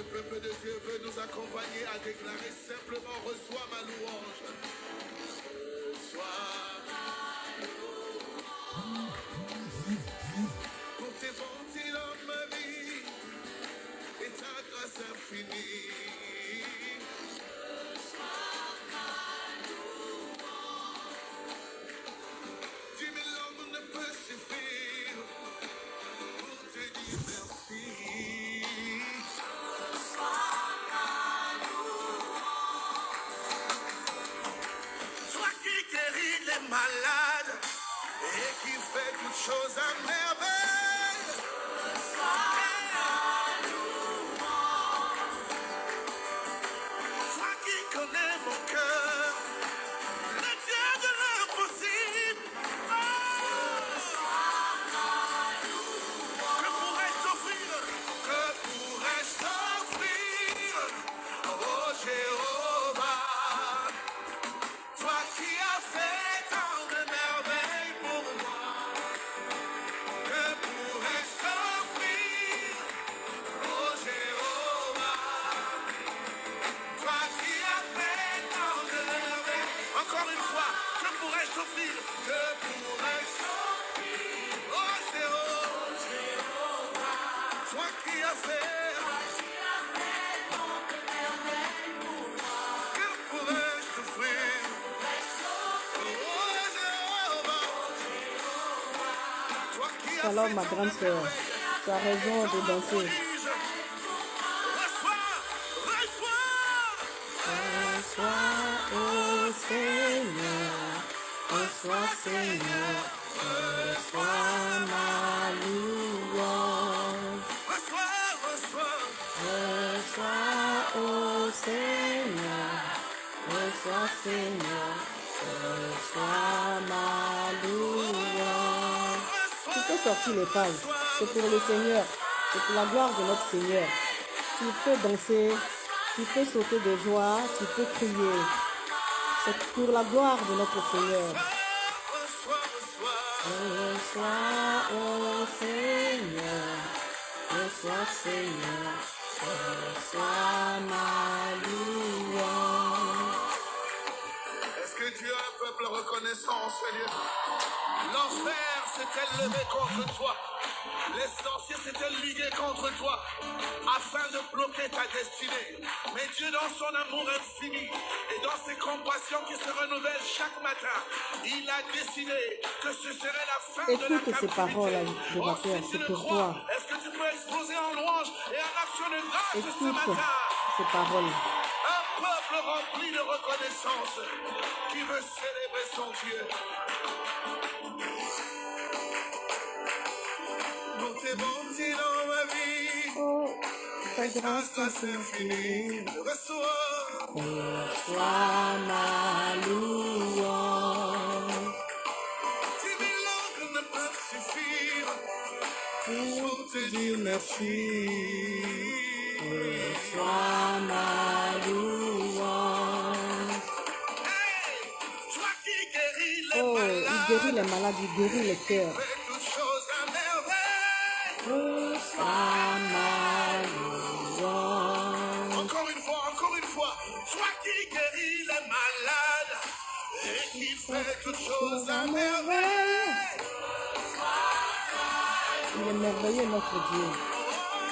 le peuple de Dieu veut nous accompagner à déclarer simplement reçois ma louange. Pourrais-je t'offrir, que pourrais-je t'offrir, oh Jéhovah Toi qui as fait, que pourrais-je t'offrir. Alors, ma grande sœur, tu as raison de danser. Seigneur, reçois ma louange. Reçois, ô Seigneur, reçois, Seigneur, reçois ma louange. Tu peux sortir les pages? C'est pour le Seigneur. C'est pour la gloire de notre Seigneur. Tu peux danser. Tu peux sauter de joie. Tu peux crier. C'est pour la gloire de notre Seigneur. Reçois, ô Seigneur. Reçois, Seigneur. Reçois ma louange. Tu as un peuple reconnaissant, Seigneur L'enfer s'était levé contre toi. Les sorciers s'étaient ligués contre toi afin de bloquer ta destinée. Mais Dieu, dans son amour infini et dans ses compassions qui se renouvellent chaque matin, il a décidé que ce serait la fin de la Écoute ces captivité. paroles, adorateur, Oh, si tu c'est le pour crois, toi. Est-ce que tu peux exploser en louange et en action de grâce ce matin? ces paroles. un peuple rempli de reconnaissance qui veut célébrer son Dieu. Pour tes bontés dans ma vie, Oh, ta grâce infinie, reçois. Reçois ma louange. Mille langues ne peuvent suffire pour te dire merci. Guérit les malades, il guérit les cœurs. fais toutes choses à merveille. Reçois ma louange. Encore une fois, encore une fois, toi qui guéris les malades et qui fais toutes choses à merveille. Il est merveilleux notre Dieu.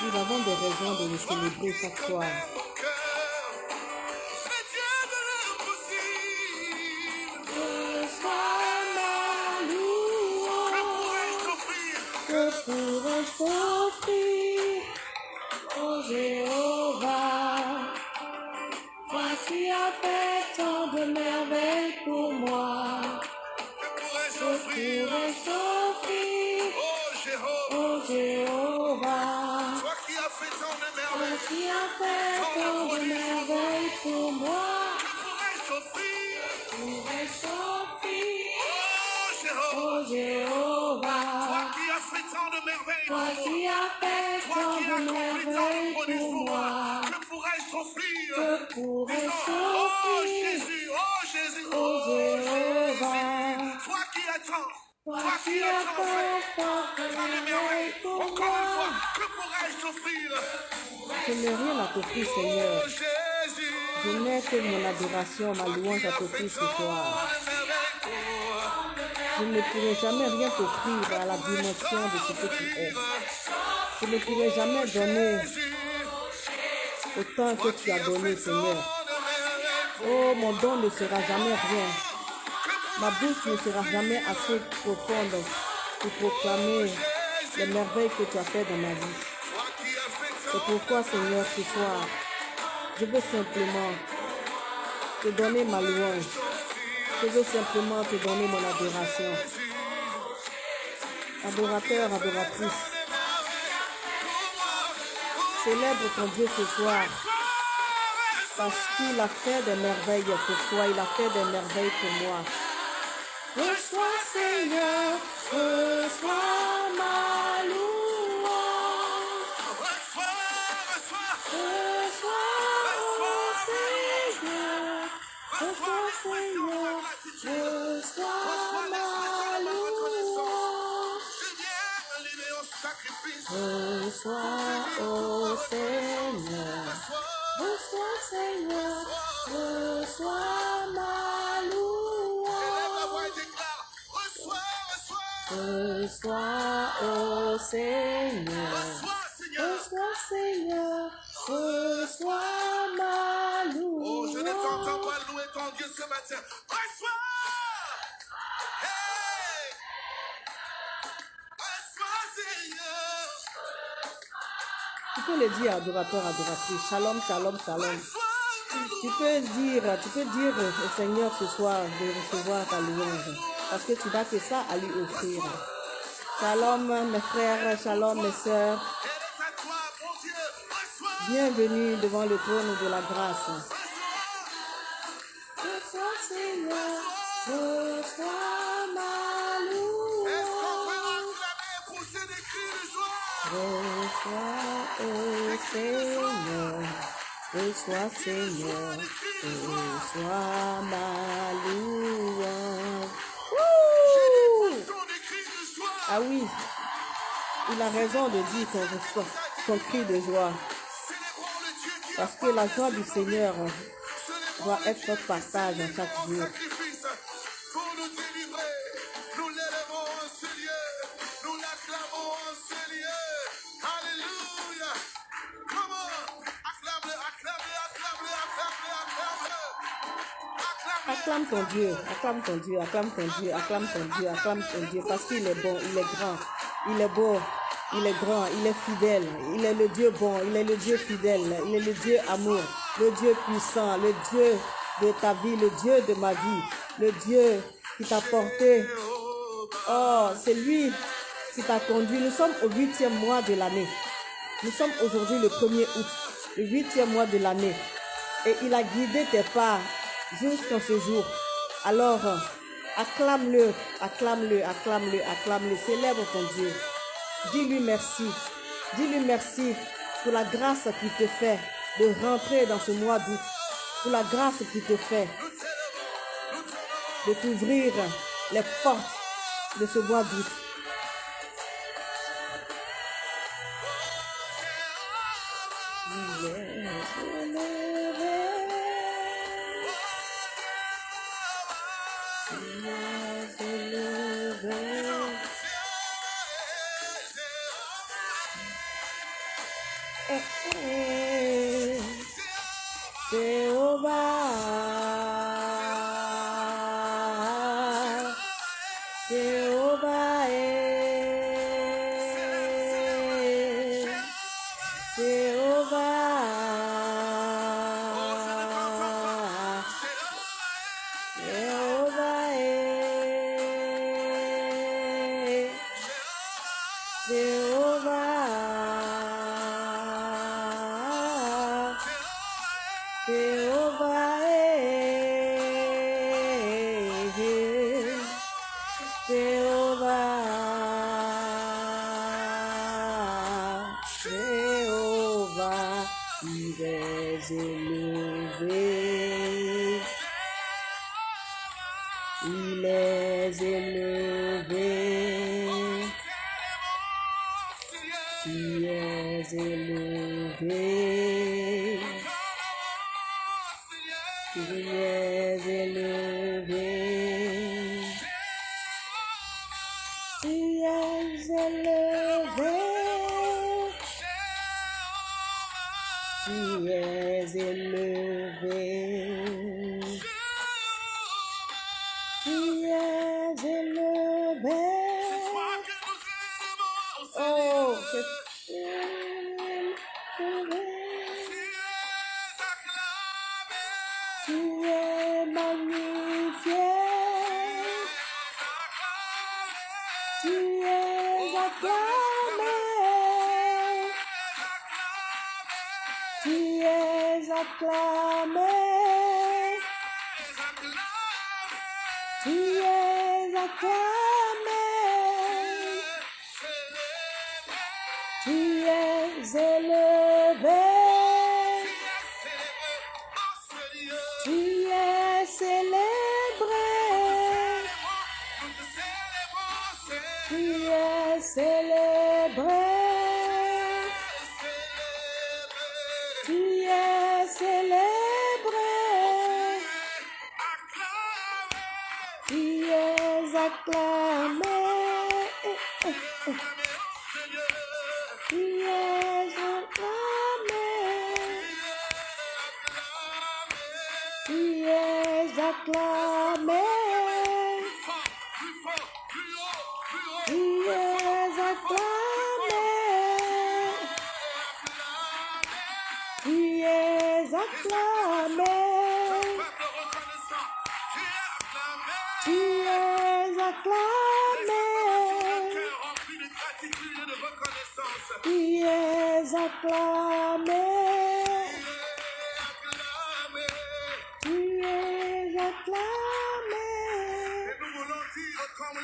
Nous avons des raisons de le célébrer chaque soir. Ce soir. Je ne pourrai jamais rien t'offrir à la dimension de ce que tu es. Je ne pourrai jamais donner autant que tu as donné, Seigneur. Oh, mon don ne sera jamais rien. Ma bouche ne sera jamais assez profonde pour proclamer les merveilles que tu as fait dans ma vie. C'est pourquoi, Seigneur, ce soir, je veux simplement te donner ma louange. Je veux simplement te donner mon adoration. Adorateur, adoratrice, célèbre ton Dieu ce soir. Parce qu'il a fait des merveilles pour toi, il a fait des merveilles pour moi. Reçois, Seigneur, reçois, oh Seigneur, reçois, Seigneur. reçois, Seigneur, reçois ma Oh, je ne t'entends louange. pas louer ton Dieu ce matin. Reçois! Hey! Reçois, Seigneur! Tu peux le dire, adorateur, adoratrice. Shalom, shalom, shalom. Tu peux dire, tu peux dire au Seigneur ce soir de recevoir ta louange. Parce que tu n'as que ça à lui offrir. Shalom, mes frères, shalom, mes sœurs. Bienvenue devant le trône de la grâce. Reçois! Reçois, Seigneur, reçois ma peut Ah oui, il a raison de dire qu'on son cri de joie. Parce que la joie du Seigneur doit être notre partage qui chaque jour. Acclame ton Dieu, acclame ton Dieu, acclame ton Dieu, acclame ton Dieu, acclame ton Dieu, parce qu'il est bon, il est grand, il est beau, il est grand, il est fidèle, il est le Dieu bon, il est le Dieu fidèle, il est le Dieu amour, le Dieu puissant, le Dieu de ta vie, le Dieu de ma vie, le Dieu qui t'a porté. Oh, c'est lui qui t'a conduit. Nous sommes au huitième mois de l'année. Nous sommes aujourd'hui le 1er août, le huitième mois de l'année. Et il a guidé tes pas jusqu'en ce jour. Alors, acclame-le, acclame-le, acclame-le, acclame-le, célèbre ton Dieu. Dis-lui merci. Dis-lui merci pour la grâce qu'il te fait de rentrer dans ce mois d'août. Pour la grâce qu'il te fait de t'ouvrir les portes de ce mois d'août. Es élevé. Tu es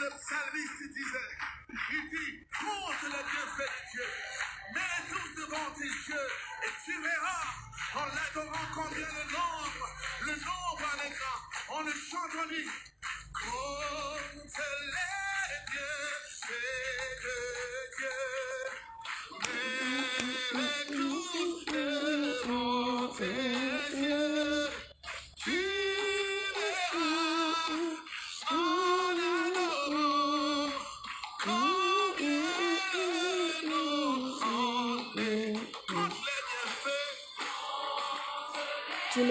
le psalmiste disait, il dit, compte les bienfaits de Dieu, mets-les tous devant tes yeux, et tu verras, en l'adorant combien le nombre, le nombre en est grand, on le chante en lui.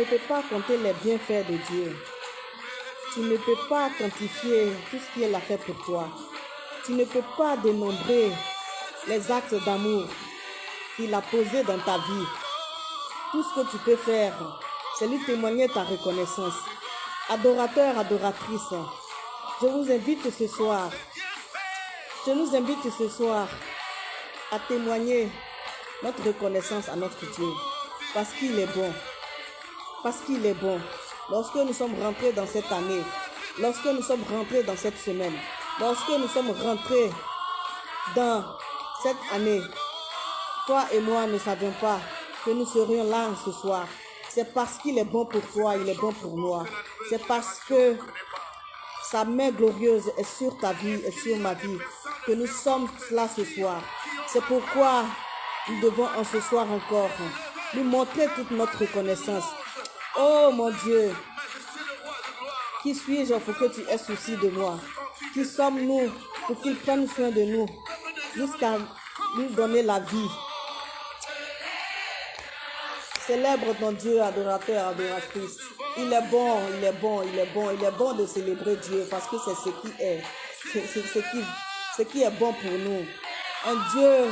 Ne peux pas compter les bienfaits de Dieu. Tu ne peux pas quantifier tout ce qu'il a fait pour toi. Tu ne peux pas dénombrer les actes d'amour qu'il a posés dans ta vie. Tout ce que tu peux faire, c'est lui témoigner ta reconnaissance. Adorateur, adoratrice, je vous invite ce soir, je nous invite ce soir à témoigner notre reconnaissance à notre Dieu. Parce qu'il est bon. Parce qu'il est bon. Lorsque nous sommes rentrés dans cette année, lorsque nous sommes rentrés dans cette semaine, lorsque nous sommes rentrés dans cette année, toi et moi ne savions pas que nous serions là ce soir. C'est parce qu'il est bon pour toi, il est bon pour moi. C'est parce que sa main glorieuse est sur ta vie et sur ma vie que nous sommes là ce soir. C'est pourquoi nous devons en ce soir encore lui montrer toute notre reconnaissance. Oh mon Dieu, qui suis-je pour que tu aies souci de moi? Qui sommes-nous pour qu'il prenne soin de nous jusqu'à nous donner la vie? Célèbre ton Dieu, adorateur, adoratrice. Il est bon, il est bon, il est bon, il est bon de célébrer Dieu parce que c'est ce qui est, c'est ce qui, ce qui est bon pour nous. Un Dieu,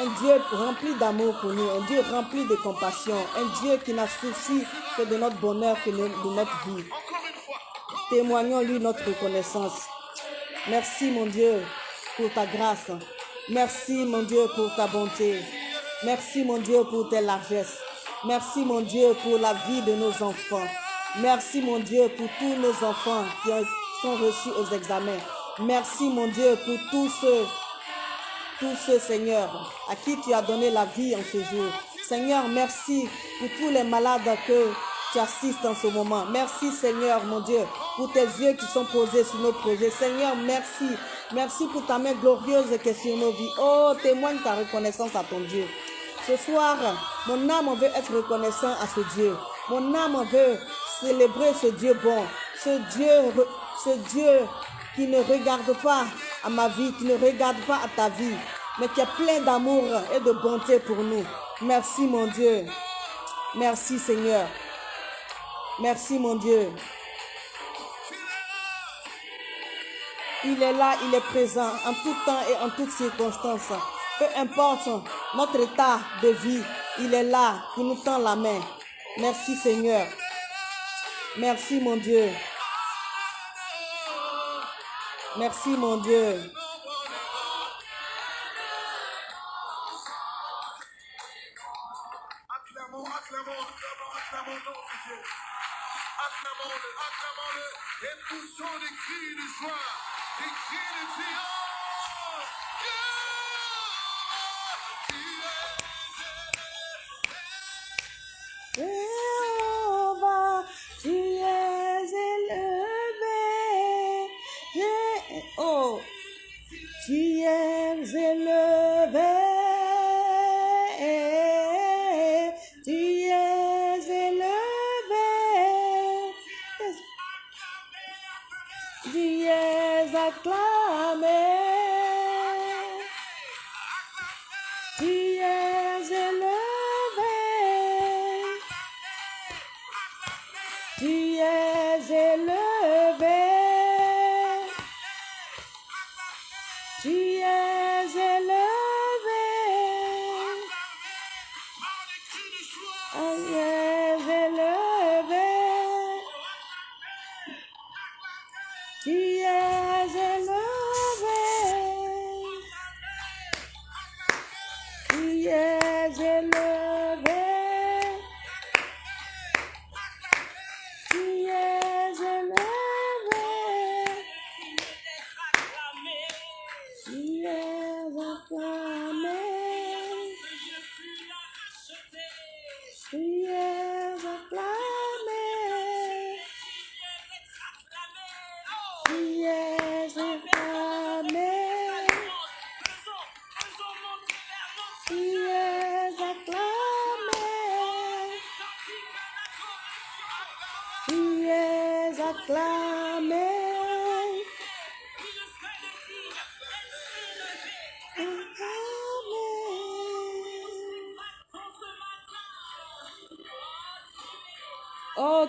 un Dieu rempli d'amour pour nous, un Dieu rempli de compassion, un Dieu qui n'a souci que de notre bonheur, que de notre vie. Témoignons-lui notre reconnaissance. Merci mon Dieu pour ta grâce. Merci mon Dieu pour ta bonté. Merci mon Dieu pour tes largesses. Merci mon Dieu pour la vie de nos enfants. Merci mon Dieu pour tous nos enfants qui ont- sont reçus aux examens. Merci mon Dieu pour tous ceux, tous ceux Seigneur à qui tu as donné la vie en ce jour. Seigneur, merci pour tous les malades que tu assistes en ce moment. Merci Seigneur, mon Dieu, pour tes yeux qui sont posés sur nos projets. Seigneur, merci. Merci pour ta main glorieuse qui est sur nos vies. Oh, témoigne ta reconnaissance à ton Dieu. Ce soir, mon âme veut être reconnaissant à ce Dieu. Mon âme veut célébrer ce Dieu bon, ce Dieu, ce Dieu qui ne regarde pas à ma vie, qui ne regarde pas à ta vie, mais qui est plein d'amour et de bonté pour nous. Merci mon Dieu. Merci Seigneur. Merci mon Dieu. Il est là, il est présent en tout temps et en toutes circonstances. Peu importe notre état de vie, il est là pour nous tendre la main. Merci Seigneur. Merci mon Dieu. Merci mon Dieu. Acclamons,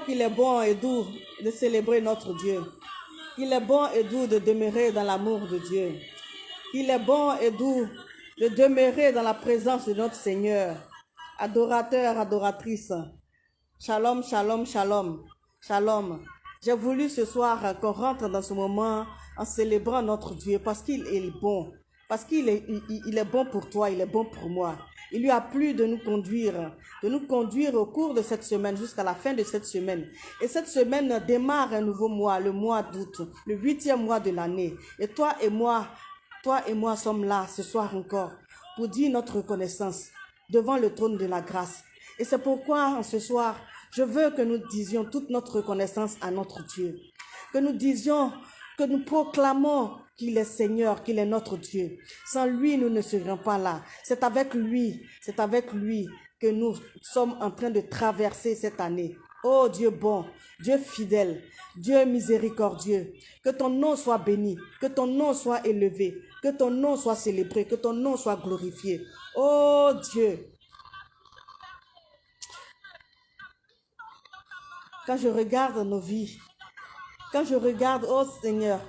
qu'il est bon et doux de célébrer notre Dieu. Qu'il est bon et doux de demeurer dans l'amour de Dieu. Qu'il est bon et doux de demeurer dans la présence de notre Seigneur. Adorateur, adoratrice. Shalom, shalom, shalom. Shalom. J'ai voulu ce soir qu'on rentre dans ce moment en célébrant notre Dieu parce qu'il est bon. Parce qu'il il- il- il est bon pour toi, il est bon pour moi. Il lui a plu de nous conduire, de nous conduire au cours de cette semaine jusqu'à la fin de cette semaine. Et cette semaine démarre un nouveau mois, le mois d'août, le huitième mois de l'année. Et toi et moi, toi et moi sommes là ce soir encore pour dire notre reconnaissance devant le trône de la grâce. Et c'est pourquoi ce soir, je veux que nous disions toute notre reconnaissance à notre Dieu. Que nous disions, que nous proclamons qu'il est Seigneur, qu'il est notre Dieu. Sans lui, nous ne serions pas là. C'est avec lui, c'est avec lui que nous sommes en train de traverser cette année. Oh Dieu bon, Dieu fidèle, Dieu miséricordieux, que ton nom soit béni, que ton nom soit élevé, que ton nom soit célébré, que ton nom soit glorifié. Oh Dieu, quand je regarde nos vies, quand je regarde, oh Seigneur,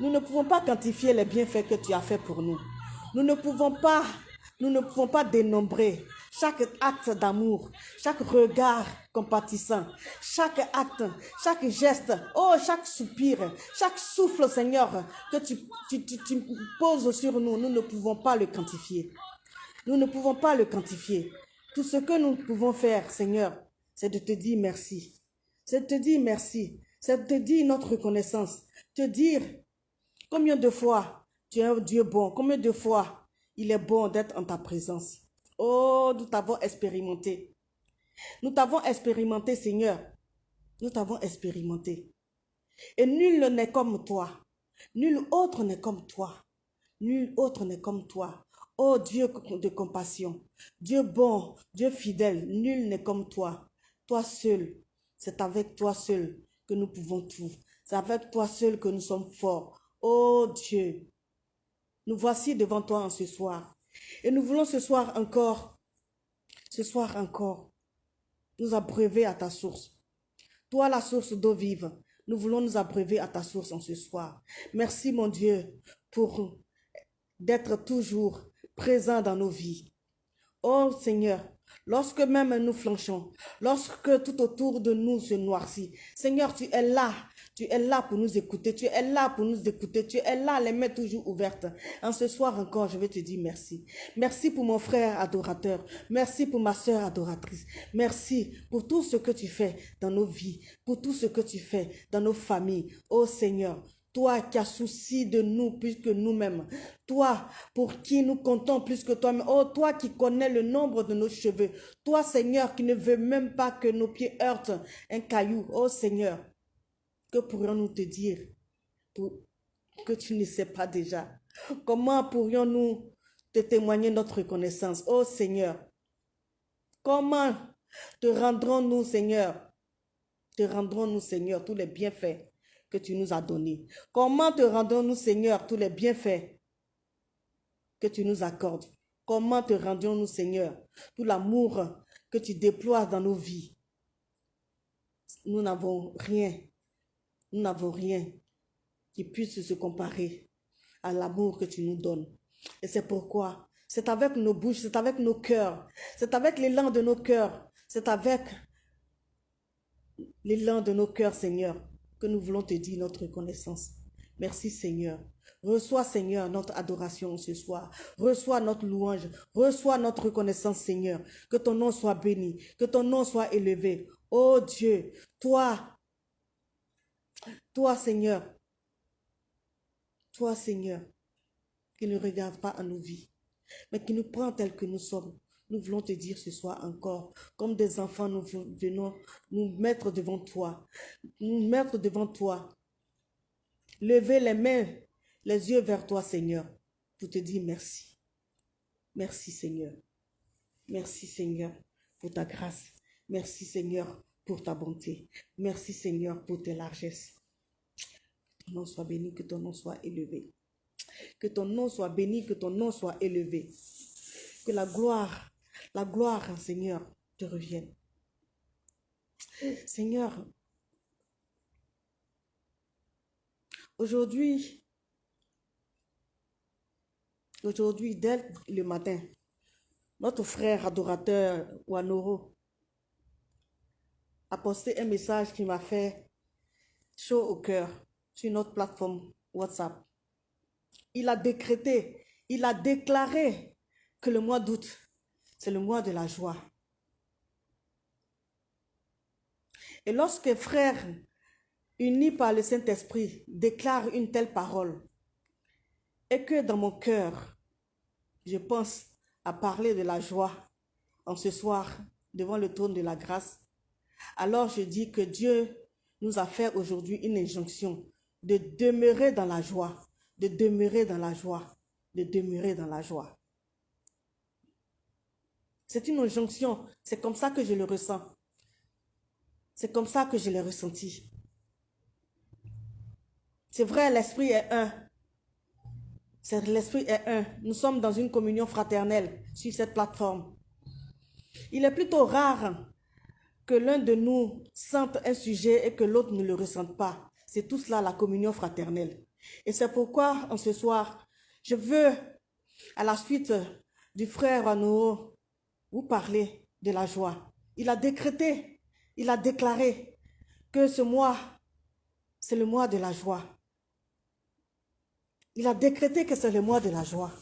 nous ne pouvons pas quantifier les bienfaits que tu as fait pour nous. Nous ne pouvons pas, nous ne pouvons pas dénombrer chaque acte d'amour, chaque regard compatissant, chaque acte, chaque geste, oh, chaque soupir, chaque souffle, Seigneur, que tu, tu, tu, tu poses sur nous, nous ne pouvons pas le quantifier. Nous ne pouvons pas le quantifier. Tout ce que nous pouvons faire, Seigneur, c'est de te dire merci. C'est de te dire merci. C'est te dire notre reconnaissance. Te dire combien de fois tu es un Dieu bon. Combien de fois il est bon d'être en ta présence. Oh, nous t'avons expérimenté. Nous t'avons expérimenté, Seigneur. Nous t'avons expérimenté. Et nul n'est comme toi. Nul autre n'est comme toi. Nul autre n'est comme toi. Ô Dieu de compassion, Dieu bon, Dieu fidèle, nul n'est comme toi. Toi seul, c'est avec toi seul nous pouvons tout. C'est avec toi seul que nous sommes forts. Ô Dieu, nous voici devant toi en ce soir. Et nous voulons ce soir encore, ce soir encore, nous abreuver à ta source. Toi, la source d'eau vive, nous voulons nous abreuver à ta source en ce soir. Merci, mon Dieu, pour d'être toujours présent dans nos vies. Oh Seigneur, lorsque même nous flanchons, lorsque tout autour de nous se noircit, Seigneur, tu es là tu es là pour nous écouter. Tu es là pour nous écouter. Tu es là, les mains toujours ouvertes. En ce soir encore, je vais te dire merci. Merci pour mon frère adorateur. Merci pour ma soeur adoratrice. Merci pour tout ce que tu fais dans nos vies, pour tout ce que tu fais dans nos familles. Oh Seigneur, toi qui as souci de nous plus que nous-mêmes. Toi pour qui nous comptons plus que toi-même. Oh, toi qui connais le nombre de nos cheveux. Toi, Seigneur, qui ne veux même pas que nos pieds heurtent un caillou. Oh, Seigneur, que pourrions-nous te dire pour, que tu ne sais pas déjà? Comment pourrions-nous te témoigner notre reconnaissance? Oh Seigneur, comment te rendrons-nous, Seigneur? Te rendrons-nous, Seigneur, tous les bienfaits? Que tu nous as donnés. Comment te rendrons-nous, Seigneur, tous les bienfaits que tu nous accordes? Comment te rendons-nous, Seigneur, tout l'amour que tu déploies dans nos vies? Nous n'avons rien nous n'avons rien qui puisse se comparer à l'amour que tu nous donnes. Et c'est pourquoi c'est avec nos bouches, c'est avec nos cœurs, c'est avec l'élan de nos cœurs, c'est avec l'élan de nos cœurs, Seigneur, que nous voulons te dire notre reconnaissance. Merci, Seigneur. Reçois, Seigneur, notre adoration ce soir. Reçois notre louange. Reçois notre reconnaissance, Seigneur. Que ton nom soit béni. Que ton nom soit élevé. Oh Dieu, toi, toi, Seigneur, toi, Seigneur, qui ne regarde pas à nos vies, mais qui nous prend tel que nous sommes. Nous voulons te dire ce soir encore, comme des enfants, nous venons nous mettre devant toi, nous mettre devant toi, lever les mains, les yeux vers toi, Seigneur, pour te dire merci. Merci, Seigneur. Merci, Seigneur, pour ta grâce. Merci, Seigneur, pour ta bonté. Merci, Seigneur, pour tes largesses ton nom soit béni, que ton nom soit élevé. Que ton nom soit béni, que ton nom soit élevé. Que la gloire, la gloire, Seigneur, te revienne. Seigneur, aujourd'hui, aujourd'hui, dès le matin, notre frère adorateur Wanoro a posté un message qui m'a fait chaud au cœur sur notre plateforme WhatsApp. Il a décrété, il a déclaré que le mois d'août, c'est le mois de la joie. Et lorsque frères unis par le Saint-Esprit déclarent une telle parole, et que dans mon cœur, je pense à parler de la joie en ce soir devant le trône de la grâce, alors je dis que Dieu nous a fait aujourd'hui une injonction de demeurer dans la joie, de demeurer dans la joie, de demeurer dans la joie. C'est une injonction, c'est comme ça que je le ressens. C'est comme ça que je l'ai ressenti. C'est vrai, l'esprit est un. L'esprit est un. Nous sommes dans une communion fraternelle sur cette plateforme. Il est plutôt rare que l'un de nous sente un sujet et que l'autre ne le ressente pas. C'est tout cela la communion fraternelle. Et c'est pourquoi, en ce soir, je veux, à la suite du frère Anouo, vous parler de la joie. Il a décrété, il a déclaré que ce mois, c'est le mois de la joie. Il a décrété que c'est le mois de la joie.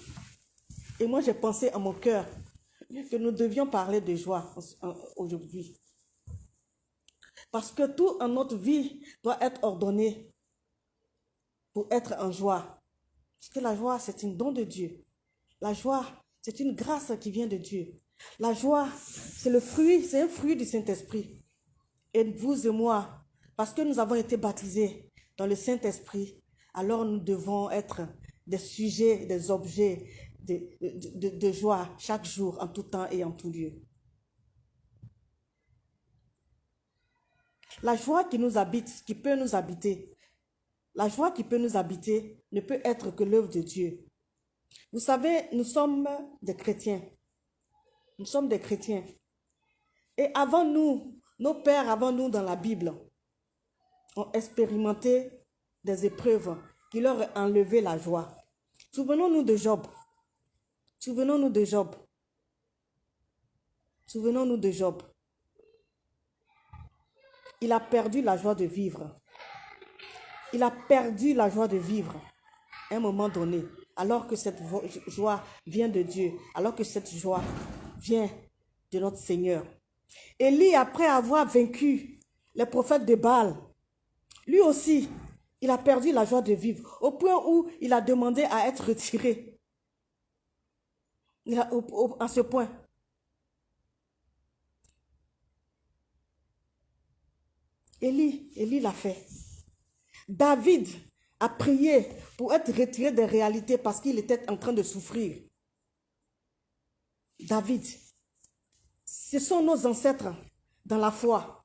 Et moi, j'ai pensé à mon cœur que nous devions parler de joie aujourd'hui. Parce que tout en notre vie doit être ordonné pour être en joie. Parce que la joie, c'est un don de Dieu. La joie, c'est une grâce qui vient de Dieu. La joie, c'est le fruit, c'est un fruit du Saint-Esprit. Et vous et moi, parce que nous avons été baptisés dans le Saint-Esprit, alors nous devons être des sujets, des objets de, joie chaque jour, en tout temps et en tout lieu. La joie qui nous habite, qui peut nous habiter, la joie qui peut nous habiter ne peut être que l'œuvre de Dieu. Vous savez, nous sommes des chrétiens. Nous sommes des chrétiens. Et avant nous, nos pères avant nous dans la Bible ont expérimenté des épreuves qui leur ont enlevé la joie. Souvenons-nous de Job. Souvenons-nous de Job. Souvenons-nous de Job. Il a perdu la joie de vivre. Il a perdu la joie de vivre à un moment donné, alors que cette joie vient de Dieu, alors que cette joie vient de notre Seigneur. Élie, après avoir vaincu les prophètes de Baal, lui aussi, il a perdu la joie de vivre, au point où il a demandé à être retiré. Il a, à ce point. Élie, Élie l'a fait. David a prié pour être retiré des réalités parce qu'il était en train de souffrir. David, ce sont nos ancêtres dans la foi.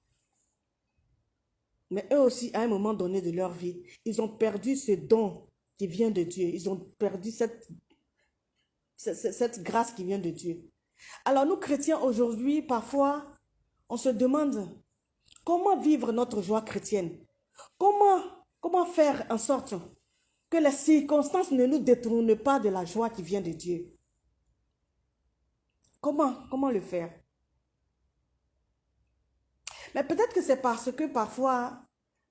Mais eux aussi, à un moment donné de leur vie, ils ont perdu ce don qui vient de Dieu. Ils ont perdu cette, cette, grâce qui vient de Dieu. Alors nous, chrétiens, aujourd'hui, parfois, on se demande comment vivre notre joie chrétienne. Comment, comment faire en sorte que les circonstances ne nous détournent pas de la joie qui vient de Dieu. Comment, le faire? Mais peut-être que c'est parce que parfois,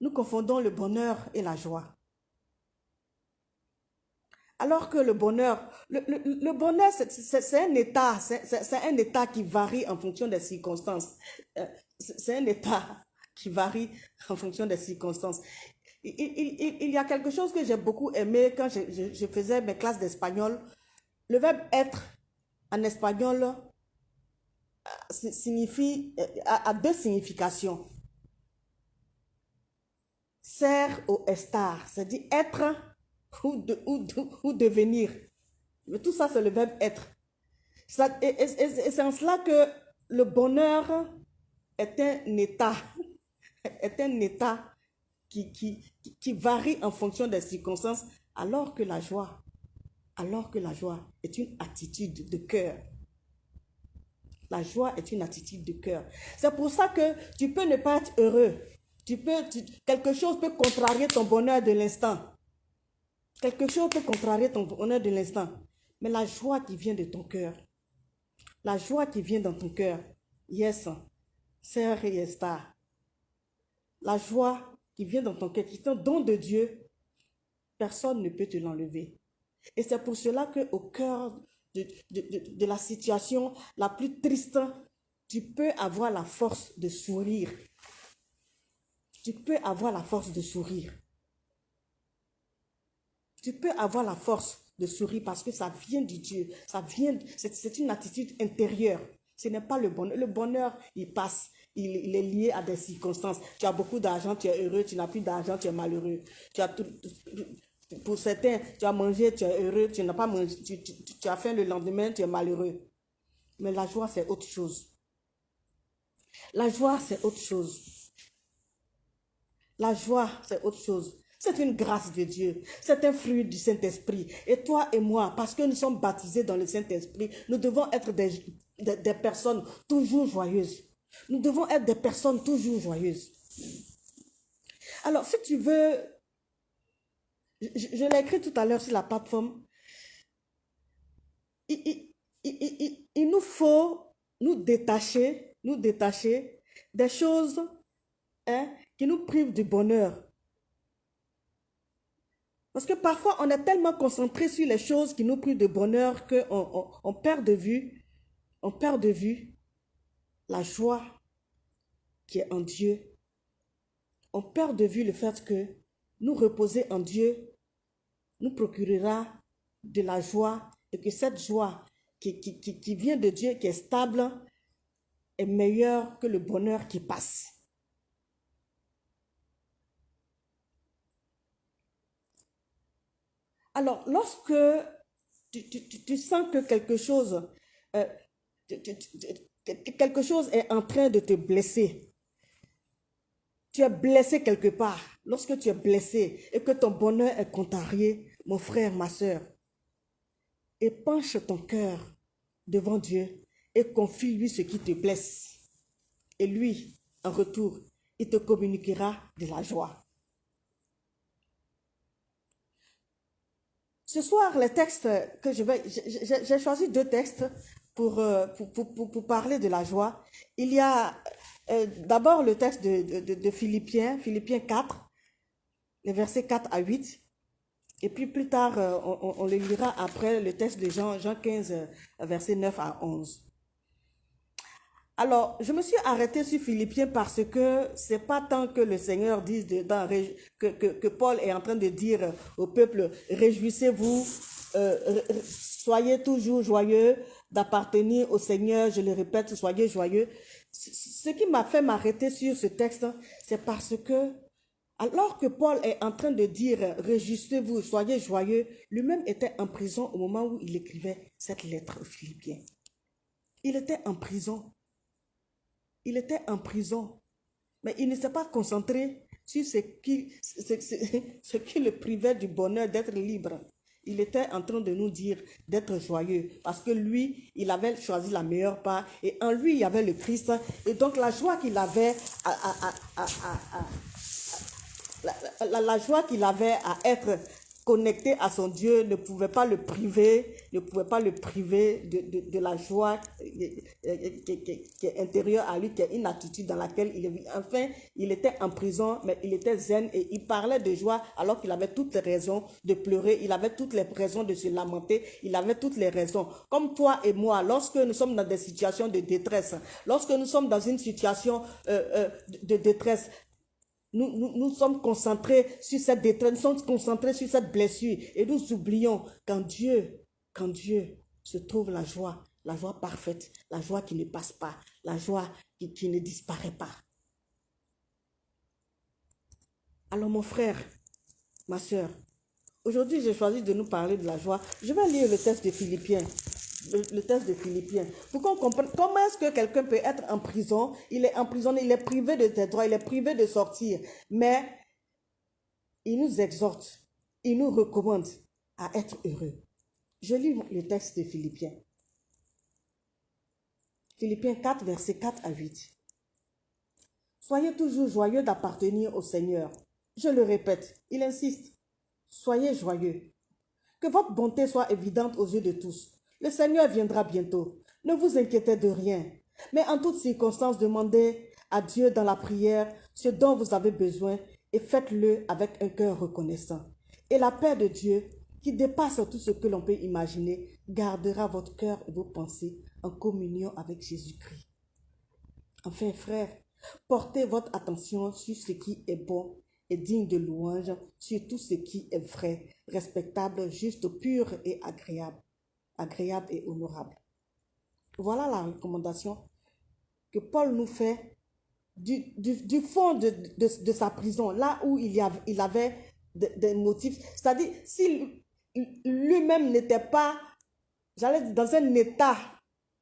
nous confondons le bonheur et la joie. Alors que le bonheur, le, bonheur, c'est un état, c'est un état qui varie en fonction des circonstances. Euh, c'est un état qui varie en fonction des circonstances. Il, y a quelque chose que j'ai beaucoup aimé quand je, je faisais mes classes d'espagnol. Le verbe être en espagnol euh, signifie, euh, a, deux significations. Ser ou estar, c'est-à-dire être ou, ou, devenir. Mais tout ça, c'est le verbe être. et, c'est en cela que le bonheur est un état, est un état qui, qui, qui varie en fonction des circonstances, alors que la joie, alors que la joie est une attitude de cœur. La joie est une attitude de cœur. C'est pour ça que tu peux ne pas être heureux. Tu peux, quelque chose peut contrarier ton bonheur de l'instant. Quelque chose peut contrarier ton bonheur de l'instant. Mais la joie qui vient de ton cœur, la joie qui vient dans ton cœur, yes, sœur et La joie qui vient dans ton cœur, qui est un don de Dieu, personne ne peut te l'enlever. Et c'est pour cela que au cœur de, de, la situation la plus triste, tu peux avoir la force de sourire. Tu peux avoir la force de sourire. Tu peux avoir la force de sourire parce que ça vient du Dieu. Ça vient, c'est une attitude intérieure. Ce n'est pas le bonheur. Le bonheur, il passe. Il, il, est lié à des circonstances. Tu as beaucoup d'argent, tu es heureux. Tu n'as plus d'argent, tu es malheureux. Tu as tout, pour certains, tu as mangé, tu es heureux, tu n'as pas mangé, tu, as faim le lendemain, tu es malheureux. Mais la joie, c'est autre chose. La joie, c'est autre chose. La joie, c'est autre chose. C'est une grâce de Dieu. C'est un fruit du Saint-Esprit. Et toi et moi, parce que nous sommes baptisés dans le Saint-Esprit, nous devons être des, des personnes toujours joyeuses. Nous devons être des personnes toujours joyeuses. Alors, si tu veux je, l'ai écrit tout à l'heure sur la plateforme. Il, nous faut nous détacher, nous détacher des choses hein, qui nous privent du bonheur. Parce que parfois, on est tellement concentré sur les choses qui nous privent de bonheur qu'on on, perd de vue, on perd de vue la joie qui est en Dieu. On perd de vue le fait que nous reposer en Dieu nous procurera de la joie et que cette joie qui, vient de Dieu, qui est stable, est meilleur que le bonheur qui passe. Alors, lorsque tu, sens que quelque chose, euh, quelque chose est en train de te blesser, tu es blessé quelque part. Lorsque tu es blessé et que ton bonheur est contrarié, mon frère, ma soeur, épanche ton cœur devant Dieu et confie-lui ce qui te blesse. Et lui, en retour, il te communiquera de la joie. Ce soir, les textes que je vais, j'ai- choisi deux textes pour, euh, pour, parler de la joie. Il y a euh, d'abord le texte de- de Philippiens, Philippiens 4, les versets 4 à 8. Et puis plus tard, euh, on, on- le lira après le texte de Jean, Jean 15, euh, versets 9 à 11. Alors, je me suis arrêtée sur Philippiens parce que c'est pas tant que le Seigneur dise que, Paul est en train de dire au peuple, réjouissez-vous, euh, soyez toujours joyeux d'appartenir au Seigneur, je le répète, soyez joyeux. Ce ce qui m'a fait m'arrêter sur ce texte, c'est parce que alors que Paul est en train de dire réjouissez-vous, soyez joyeux, lui-même était en prison au moment où il écrivait cette lettre aux Philippiens. Il était en prison. Il était en prison. Mais il ne s'est pas concentré sur ce qui, le privait du bonheur d'être libre. Il était en train de nous dire d'être joyeux parce que lui, il avait choisi la meilleure part et en lui, il y avait le Christ. Et donc la joie qu'il avait la, joie qu'il avait à être connecté à son Dieu ne pouvait pas le priver, ne pouvait pas le priver de, la joie qui, est intérieure à lui, qui est une attitude dans laquelle il. Enfin, il était en prison, mais il était zen et il parlait de joie alors qu'il avait toutes les raisons de pleurer, il avait toutes les raisons de se lamenter, il avait toutes les raisons. Comme toi et moi, lorsque nous sommes dans des situations de détresse, lorsque nous sommes dans une situation euh, euh, de détresse, nous, nous, nous sommes concentrés sur cette détresse, nous sommes concentrés sur cette blessure et nous oublions qu'en Dieu, qu'en Dieu se trouve la joie, la joie parfaite, la joie qui ne passe pas, la joie qui, qui ne disparaît pas. Alors mon frère, ma soeur, aujourd'hui j'ai choisi de nous parler de la joie. Je vais lire le texte de Philippiens. Le, texte de Philippiens. Pour qu'on comprenne comment est-ce que quelqu'un peut être en prison, il est emprisonné, il est privé de ses droits, il est privé de sortir. Mais il nous exhorte, il nous recommande à être heureux. Je lis le texte de Philippiens. Philippiens 4, versets 4 à 8. Soyez toujours joyeux d'appartenir au Seigneur. Je le répète, il insiste. Soyez joyeux. Que votre bonté soit évidente aux yeux de tous. Le Seigneur viendra bientôt. Ne vous inquiétez de rien. Mais en toutes circonstances, demandez à Dieu dans la prière ce dont vous avez besoin et faites-le avec un cœur reconnaissant. Et la paix de Dieu, qui dépasse tout ce que l'on peut imaginer, gardera votre cœur et vos pensées en communion avec Jésus-Christ. Enfin, frères, portez votre attention sur ce qui est bon et digne de louange, sur tout ce qui est vrai, respectable, juste, pur et agréable, agréable et honorable. Voilà la recommandation que Paul nous fait du, du, fond de, de, sa prison, là où il, y avait, il avait des des motifs. C'est-à-dire, si lui-même n'était pas, j'allais dire, dans un état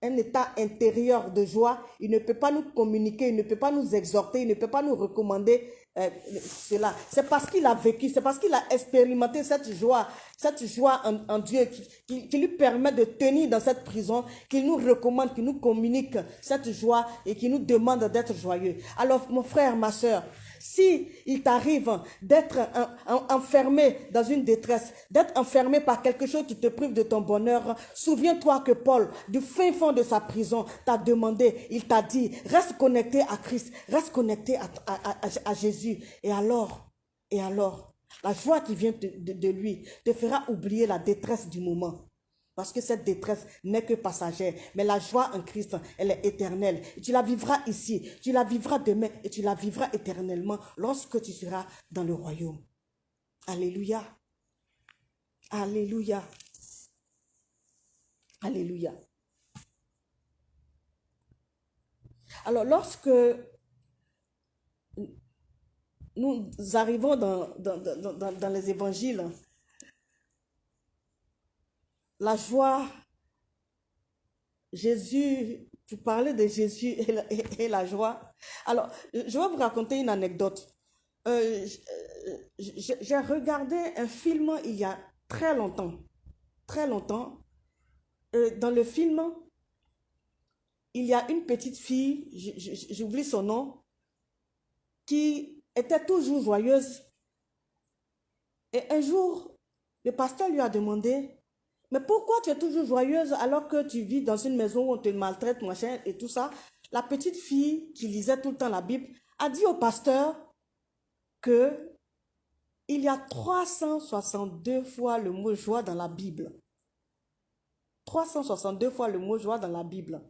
un état intérieur de joie, il ne peut pas nous communiquer, il ne peut pas nous exhorter, il ne peut pas nous recommander euh, cela. C'est parce qu'il a vécu, c'est parce qu'il a expérimenté cette joie, cette joie en, Dieu qui, qui, qui lui permet de tenir dans cette prison, qu'il nous recommande, qu'il nous communique cette joie et qui nous demande d'être joyeux. Alors, mon frère, ma soeur, si il t'arrive d'être en- en- enfermé dans une détresse, d'être enfermé par quelque chose qui te prive de ton bonheur, souviens-toi que Paul, du fin fond de sa prison, t'a demandé, il t'a dit, reste connecté à Christ, reste connecté à, Jésus. Et alors, et alors, la joie qui vient de lui te fera oublier la détresse du moment. Parce que cette détresse n'est que passagère. Mais la joie en Christ, elle est éternelle. Tu la vivras ici, tu la vivras demain et tu la vivras éternellement lorsque tu seras dans le royaume. Alléluia. Alléluia. Alléluia. Alors lorsque nous arrivons dans les évangiles, la joie, Jésus, tu parlais de Jésus et la, et la, joie. Alors, je vais vous raconter une anecdote. Euh, J'ai regardé un film il y a très longtemps, très longtemps. Euh, dans le film, il y a une petite fille, j'oublie son nom, qui était toujours joyeuse. Et un jour, le pasteur lui a demandé, mais pourquoi tu es toujours joyeuse alors que tu vis dans une maison où on te maltraite, machin, et tout ça? La petite fille qui lisait tout le temps la Bible a dit au pasteur que il y a 362 fois le mot joie dans la Bible. 362 fois le mot joie dans la Bible.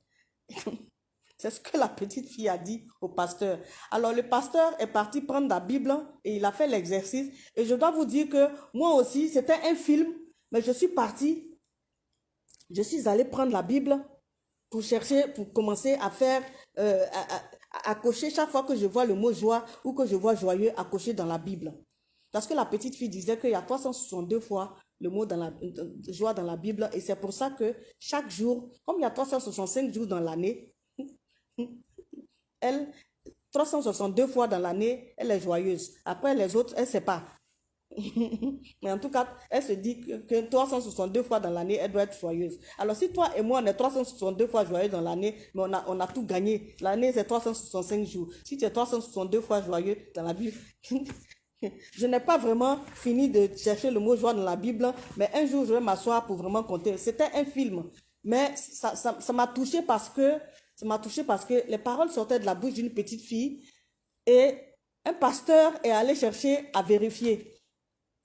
C'est ce que la petite fille a dit au pasteur. Alors le pasteur est parti prendre la Bible et il a fait l'exercice. Et je dois vous dire que moi aussi, c'était un film, mais je suis parti. Je suis allé prendre la Bible pour chercher, pour commencer à faire, euh, à, cocher chaque fois que je vois le mot joie ou que je vois joyeux, à cocher dans la Bible. Parce que la petite fille disait qu'il y a 362 fois le mot dans la, joie dans la Bible et c'est pour ça que chaque jour, comme il y a 365 jours dans l'année, elle, 362 fois dans l'année, elle est joyeuse. Après les autres, elle ne sait pas. Mais en tout cas, elle se dit que, 362 fois dans l'année, elle doit être joyeuse. Alors si toi et moi, on est 362 fois joyeux dans l'année, mais on a, on a tout gagné. L'année, c'est 365 jours. Si tu es 362 fois joyeux dans la Bible, je n'ai pas vraiment fini de chercher le mot joie dans la Bible, mais un jour, je vais m'asseoir pour vraiment compter. C'était un film, mais ça m'a ça, touché parce que ça m'a touché parce que les paroles sortaient de la bouche d'une petite fille et un pasteur est allé chercher à vérifier.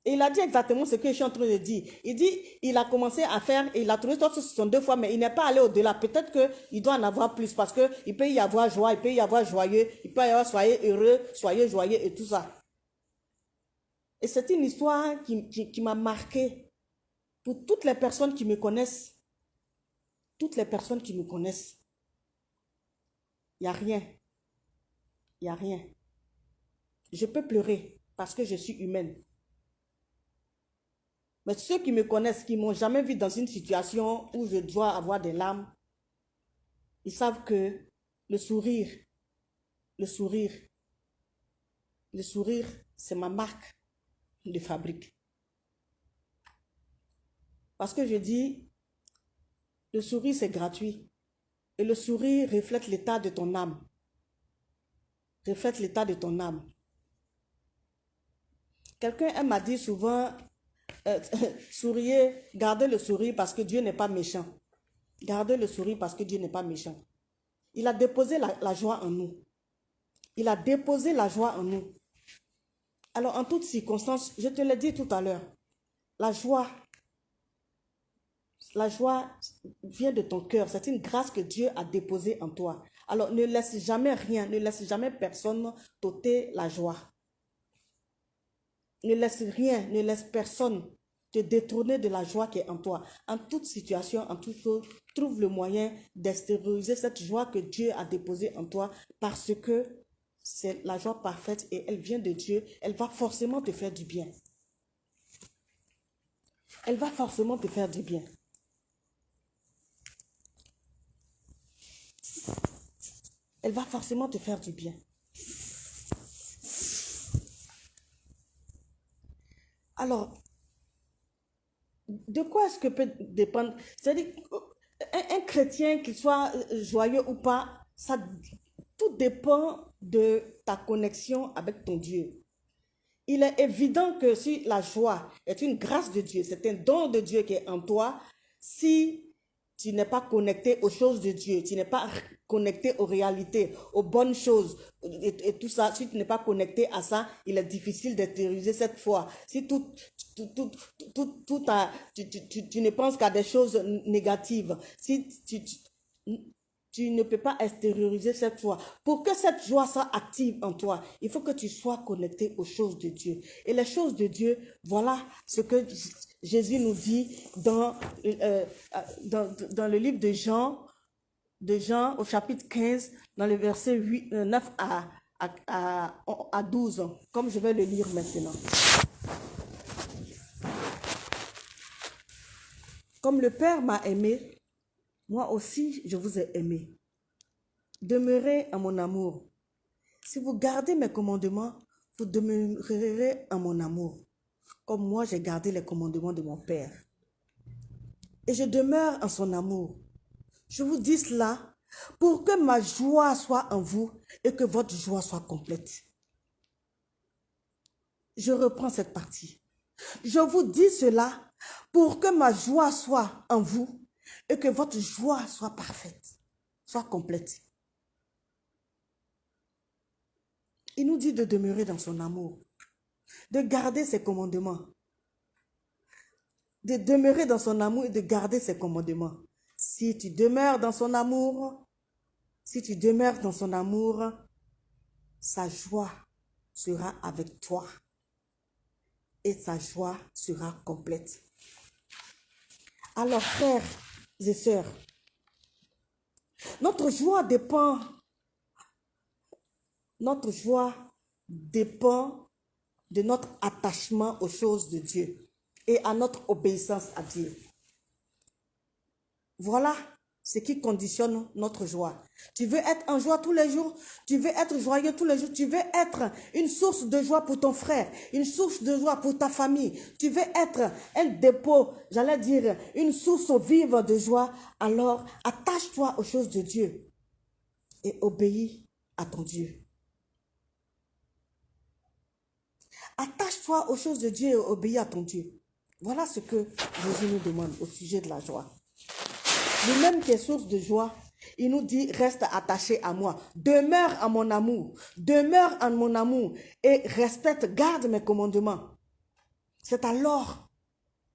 Et il a dit exactement ce que je suis en train de dire. Il dit, il a commencé à faire, il a trouvé sont deux fois, mais il n'est pas allé au-delà. Peut-être qu'il doit en avoir plus parce qu'il peut y avoir joie, il peut y avoir joyeux, il peut y avoir soyez heureux, soyez joyeux et tout ça. Et c'est une histoire qui, qui m'a marqué pour toutes les personnes qui me connaissent. Toutes les personnes qui me connaissent. Il n'y a rien. Il n'y a rien. Je peux pleurer parce que je suis humaine. Mais ceux qui me connaissent, qui m'ont jamais vu dans une situation où je dois avoir des larmes, ils savent que le sourire, le sourire, le sourire, c'est ma marque de fabrique. Parce que je dis, le sourire, c'est gratuit. Et le sourire reflète l'état de ton âme. Reflète l'état de ton âme. Quelqu'un m'a dit souvent, euh, souriez, gardez le sourire parce que Dieu n'est pas méchant. Gardez le sourire parce que Dieu n'est pas méchant. Il a déposé la, joie en nous. Il a déposé la joie en nous. Alors, en toutes circonstances, je te l'ai dit tout à l'heure, la joie la joie vient de ton cœur. C'est une grâce que Dieu a déposée en toi. Alors ne laisse jamais rien, ne laisse jamais personne t'ôter la joie. Ne laisse rien, ne laisse personne te détourner de la joie qui est en toi. En toute situation, en toute chose, trouve le moyen d'extérioriser cette joie que Dieu a déposée en toi parce que c'est la joie parfaite et elle vient de Dieu. Elle va forcément te faire du bien. Elle va forcément te faire du bien. elle va forcément te faire du bien. Alors, de quoi est-ce que peut dépendre? C'est-à-dire, un, chrétien, qu'il soit euh, joyeux ou pas, ça, tout dépend de ta connexion avec ton Dieu. Il est évident que si la joie est une grâce de Dieu, c'est un don de Dieu qui est en toi, si tu n'es pas connecté aux choses de Dieu, tu n'es pas connecté aux réalités, aux bonnes choses et, tout ça, si tu n'es pas connecté à ça, il est difficile d'extérioriser cette foi. Si tout, tout, tout, tout, tout tu, ne penses qu'à des choses négatives, si tu, ne peux pas extérioriser cette foi. Pour que cette joie soit active en toi, il faut que tu sois connecté aux choses de Dieu. Et les choses de Dieu, voilà ce que Jésus nous dit dans, euh, dans, dans le livre de Jean, de Jean au chapitre 15, dans le verset 8, 9 à, à, à 12, comme je vais le lire maintenant. Comme le Père m'a aimé, moi aussi je vous ai aimé. Demeurez en mon amour. Si vous gardez mes commandements, vous demeurerez en mon amour, comme moi j'ai gardé les commandements de mon Père. Et je demeure en son amour. Je vous dis cela pour que ma joie soit en vous et que votre joie soit complète. Je reprends cette partie. Je vous dis cela pour que ma joie soit en vous et que votre joie soit parfaite, soit complète. Il nous dit de demeurer dans son amour, de garder ses commandements, de demeurer dans son amour et de garder ses commandements. Si tu demeures dans son amour, si tu demeures dans son amour, sa joie sera avec toi et sa joie sera complète. Alors, frères et sœurs, notre joie dépend, notre joie dépend de notre attachement aux choses de Dieu et à notre obéissance à Dieu. Voilà ce qui conditionne notre joie. Tu veux être en joie tous les jours, tu veux être joyeux tous les jours, tu veux être une source de joie pour ton frère, une source de joie pour ta famille, tu veux être un dépôt, j'allais dire, une source vive de joie, alors attache-toi aux choses de Dieu et obéis à ton Dieu. Attache-toi aux choses de Dieu et obéis à ton Dieu. Voilà ce que Jésus nous demande au sujet de la joie. Lui-même qui est source de joie, il nous dit, reste attaché à moi. Demeure en mon amour. Demeure en mon amour. Et respecte, garde mes commandements. C'est alors,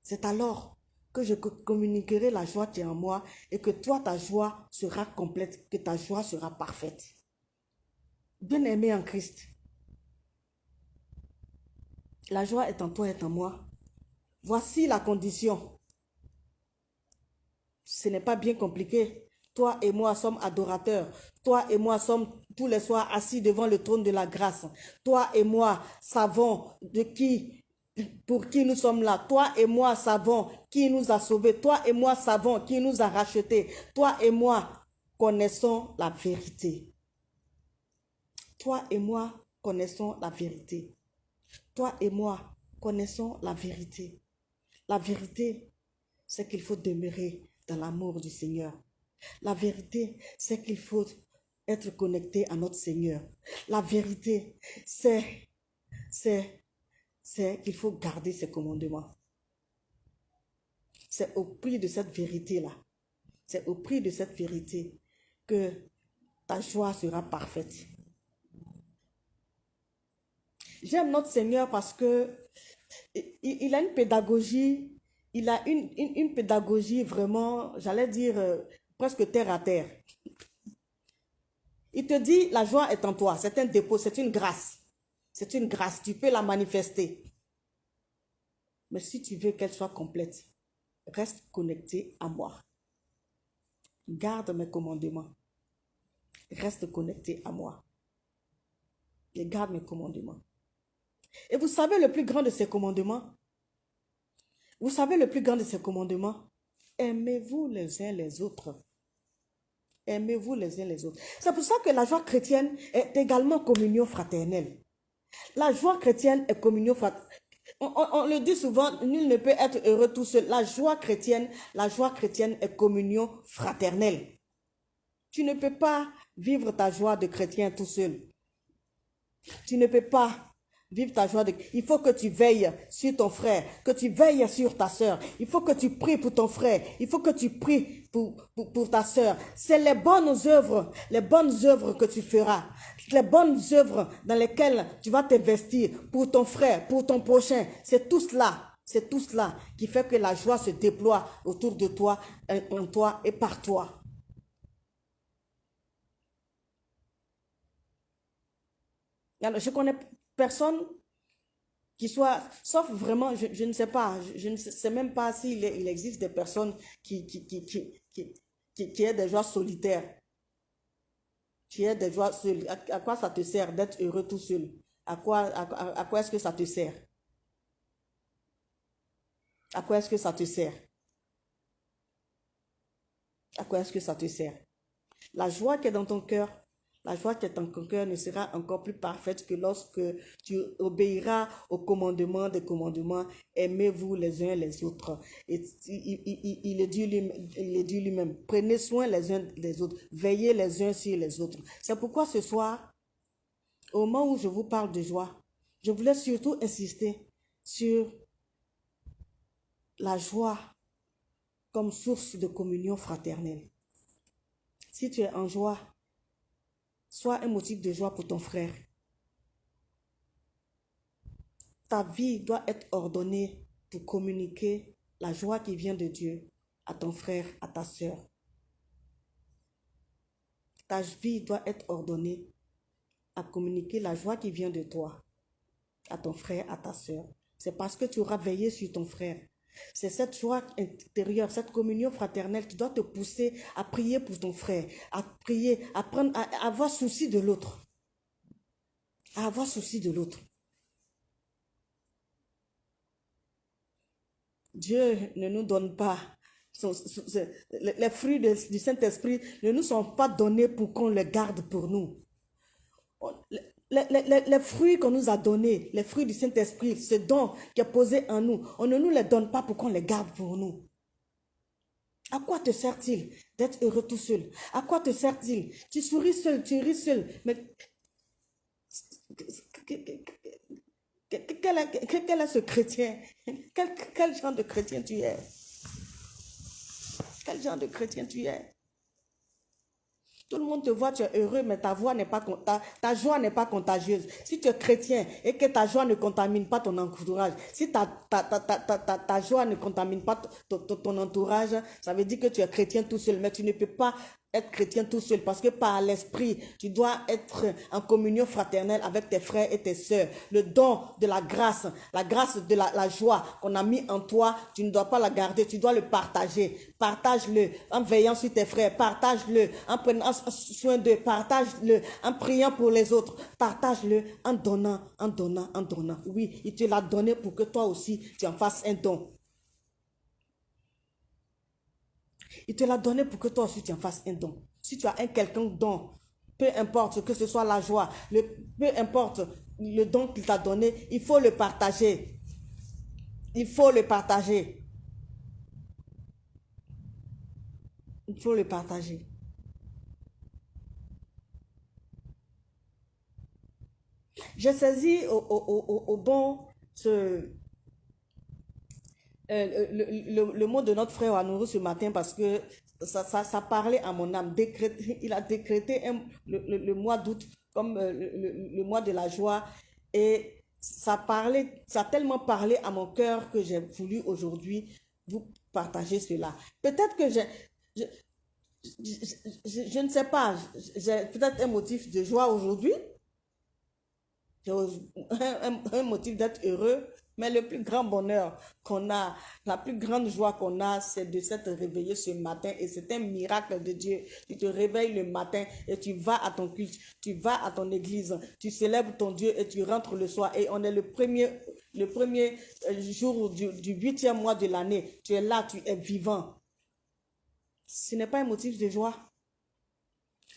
c'est alors que je communiquerai la joie qui est en moi et que toi, ta joie sera complète, que ta joie sera parfaite. Bien-aimé en Christ, la joie est en toi et en moi. Voici la condition ce n'est pas bien compliqué. Toi et moi sommes adorateurs. Toi et moi sommes tous les soirs assis devant le trône de la grâce. Toi et moi savons de qui, pour qui nous sommes là. Toi et moi savons qui nous a sauvés. Toi et moi savons qui nous a rachetés. Toi et moi connaissons la vérité. Toi et moi connaissons la vérité. Toi et moi connaissons la vérité. La vérité, c'est qu'il faut demeurer l'amour du Seigneur. La vérité, c'est qu'il faut être connecté à notre Seigneur. La vérité, c'est, c'est, c'est qu'il faut garder ses commandements. C'est au prix de cette vérité-là, c'est au prix de cette vérité que ta joie sera parfaite. J'aime notre Seigneur parce que il a une pédagogie il a une, pédagogie vraiment, j'allais dire, euh, presque terre à terre. Il te dit, la joie est en toi, c'est un dépôt, c'est une grâce. C'est une grâce, tu peux la manifester. Mais si tu veux qu'elle soit complète, reste connecté à moi. Garde mes commandements. Reste connecté à moi. Et garde mes commandements. Et vous savez le plus grand de ces commandements, vous savez le plus grand de ces commandements Aimez-vous les uns les autres. Aimez-vous les uns les autres. C'est pour ça que la joie chrétienne est également communion fraternelle. La joie chrétienne est communion fraternelle. On, le dit souvent, nul ne peut être heureux tout seul. La joie chrétienne, la joie chrétienne est communion fraternelle. Tu ne peux pas vivre ta joie de chrétien tout seul. Tu ne peux pas Vive ta joie. Il faut que tu veilles sur ton frère, que tu veilles sur ta soeur. Il faut que tu pries pour ton frère. Il faut que tu pries pour, ta soeur. C'est les bonnes œuvres, les bonnes œuvres que tu feras. Les bonnes œuvres dans lesquelles tu vas t'investir pour ton frère, pour ton prochain. C'est tout cela. C'est tout cela qui fait que la joie se déploie autour de toi, en toi et par toi. je connais personne qui soit, sauf vraiment, je, ne sais pas, je, ne sais même pas s'il il existe des personnes qui, qui, qui, qui, qui, qui est des joies solitaires. tu es des joies seul. À, quoi ça te sert d'être heureux tout seul? À quoi, à quoi est-ce que ça te sert? À quoi est-ce que ça te sert? À quoi est-ce que ça te sert? La joie qui est dans ton cœur la joie qui est en ton cœur ne sera encore plus parfaite que lorsque tu obéiras au commandement des commandements. Aimez-vous les uns les autres. Et il, il, dit lui-même, prenez soin les uns des autres, veillez les uns sur les autres. C'est pourquoi ce soir, au moment où je vous parle de joie, je voulais surtout insister sur la joie comme source de communion fraternelle. Si tu es en joie, Sois un motif de joie pour ton frère. Ta vie doit être ordonnée pour communiquer la joie qui vient de Dieu à ton frère, à ta soeur. Ta vie doit être ordonnée à communiquer la joie qui vient de toi à ton frère, à ta soeur. C'est parce que tu auras veillé sur ton frère. C'est cette joie intérieure, cette communion fraternelle qui doit te pousser à prier pour ton frère, à prier, à, prendre, à avoir souci de l'autre. À avoir souci de l'autre. Dieu ne nous donne pas les fruits du Saint-Esprit ne nous sont pas donnés pour qu'on les garde pour nous les, fruits qu'on nous a donnés, les fruits du Saint-Esprit, ce don qui est posé en nous, on ne nous les donne pas pour qu'on les garde pour nous. À quoi te sert-il d'être heureux tout seul? À quoi te sert-il? Tu souris seul, tu ris seul, mais quel est, ce chrétien? Quel, quel genre de chrétien tu es? Quel genre de chrétien tu es? Tout le monde te voit, tu es heureux, mais ta, voix pas, ta, ta joie n'est pas contagieuse. Si tu es chrétien et que ta joie ne contamine pas ton entourage, si ta, ta, ta joie ne contamine pas ton entourage, ça veut dire que tu es chrétien tout seul, mais tu ne peux pas être chrétien tout seul parce que par l'esprit, tu dois être en communion fraternelle avec tes frères et tes sœurs. Le don de la grâce, la grâce de la, joie qu'on a mis en toi, tu ne dois pas la garder, tu dois le partager. Partage-le en veillant sur tes frères, partage-le en prenant soin d'eux, partage-le en priant pour les autres, partage-le en donnant, en donnant, en donnant. Oui, il te l'a donné pour que toi aussi tu en fasses un don. Il te l'a donné pour que toi aussi tu en fasses un don. Si tu as un quelqu'un don, peu importe que ce soit la joie, peu importe le don qu'il t'a donné, il faut le partager. Il faut le partager. Il faut le partager. J'ai saisi au, au, au bon ce, euh, le, le, mot de notre frère Anourou ce matin parce que ça, ça, parlait à mon âme. il a décrété le, mois d'août comme euh, le, mois de la joie et ça parlait, ça a tellement parlé à mon cœur que j'ai voulu aujourd'hui vous partager cela. Peut-être que j'ai, je, je, ne sais pas, j'ai peut-être un motif de joie aujourd'hui, un, un motif d'être heureux, mais le plus grand bonheur qu'on a, la plus grande joie qu'on a, c'est de s'être réveillé ce matin et c'est un miracle de Dieu. Tu te réveilles le matin et tu vas à ton culte, tu vas à ton église, tu célèbres ton Dieu et tu rentres le soir et on est le premier, le premier euh, jour du, du huitième mois de l'année. Tu es là, tu es vivant. Ce n'est pas un motif de joie.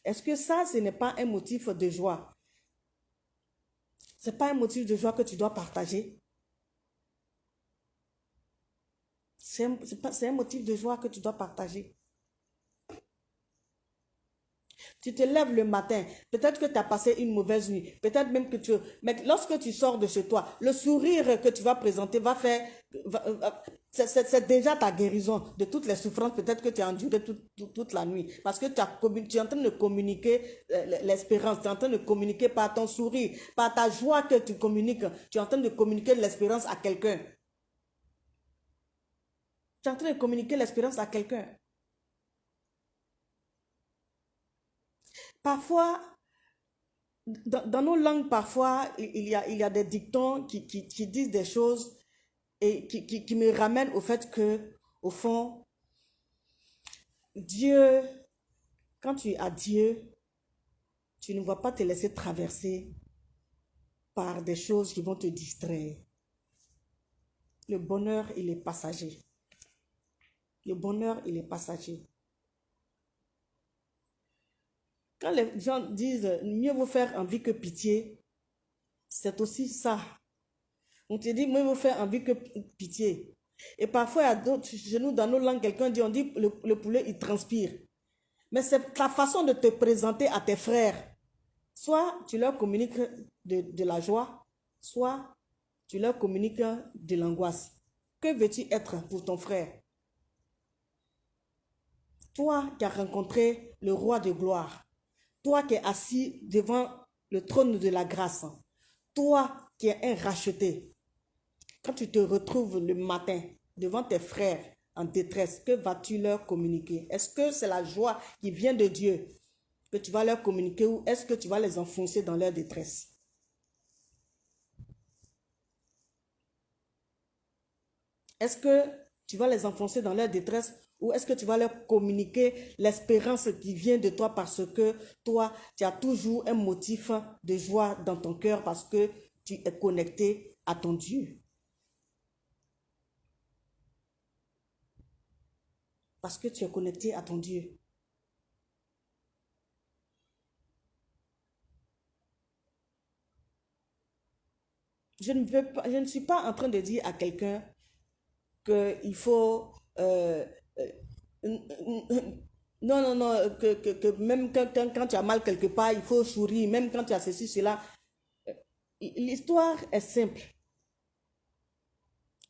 Est-ce que ça, ce n'est pas un motif de joie? Ce n'est pas un motif de joie que tu dois partager? C'est un, motif de joie que tu dois partager. Tu te lèves le matin, peut-être que tu as passé une mauvaise nuit, peut-être même que tu... Mais lorsque tu sors de chez toi, le sourire que tu vas présenter va faire... C'est déjà ta guérison de toutes les souffrances peut-être que tu as endurées toute, la nuit. Parce que tu, as, tu es en train de communiquer euh, l'espérance, tu es en train de communiquer par ton sourire, par ta joie que tu communiques, tu es en train de communiquer l'espérance à quelqu'un. Tu es en train de communiquer l'espérance à quelqu'un. Parfois, dans, nos langues, parfois, il y a, des dictons qui, disent des choses et qui, qui, me ramènent au fait que, au fond, Dieu, quand tu as Dieu, tu ne vas pas te laisser traverser par des choses qui vont te distraire. Le bonheur, il est passager. Le bonheur, il est passager. Quand les gens disent mieux vaut faire envie que pitié, c'est aussi ça. On te dit mieux vaut faire envie que pitié. Et parfois, à d'autres, chez nous, dans nos langues, quelqu'un dit, on dit le, le poulet, il transpire. Mais c'est ta façon de te présenter à tes frères. Soit tu leur communiques de, de la joie, soit tu leur communiques de l'angoisse. Que veux-tu être pour ton frère? Toi qui as rencontré le roi de gloire, toi qui es assis devant le trône de la grâce, toi qui es un racheté, quand tu te retrouves le matin devant tes frères en détresse, que vas-tu leur communiquer? Est-ce que c'est la joie qui vient de Dieu que tu vas leur communiquer ou est-ce que tu vas les enfoncer dans leur détresse? Est-ce que tu vas les enfoncer dans leur détresse ou est-ce que tu vas leur communiquer l'espérance qui vient de toi parce que toi, tu as toujours un motif de joie dans ton cœur parce que tu es connecté à ton Dieu? Parce que tu es connecté à ton Dieu. Je ne, veux pas, je ne suis pas en train de dire à quelqu'un qu'il faut... Euh, non, non, non, que, que, que même quand, quand, tu as mal quelque part, il faut sourire, même quand tu as ceci, cela. Euh, l'histoire est simple.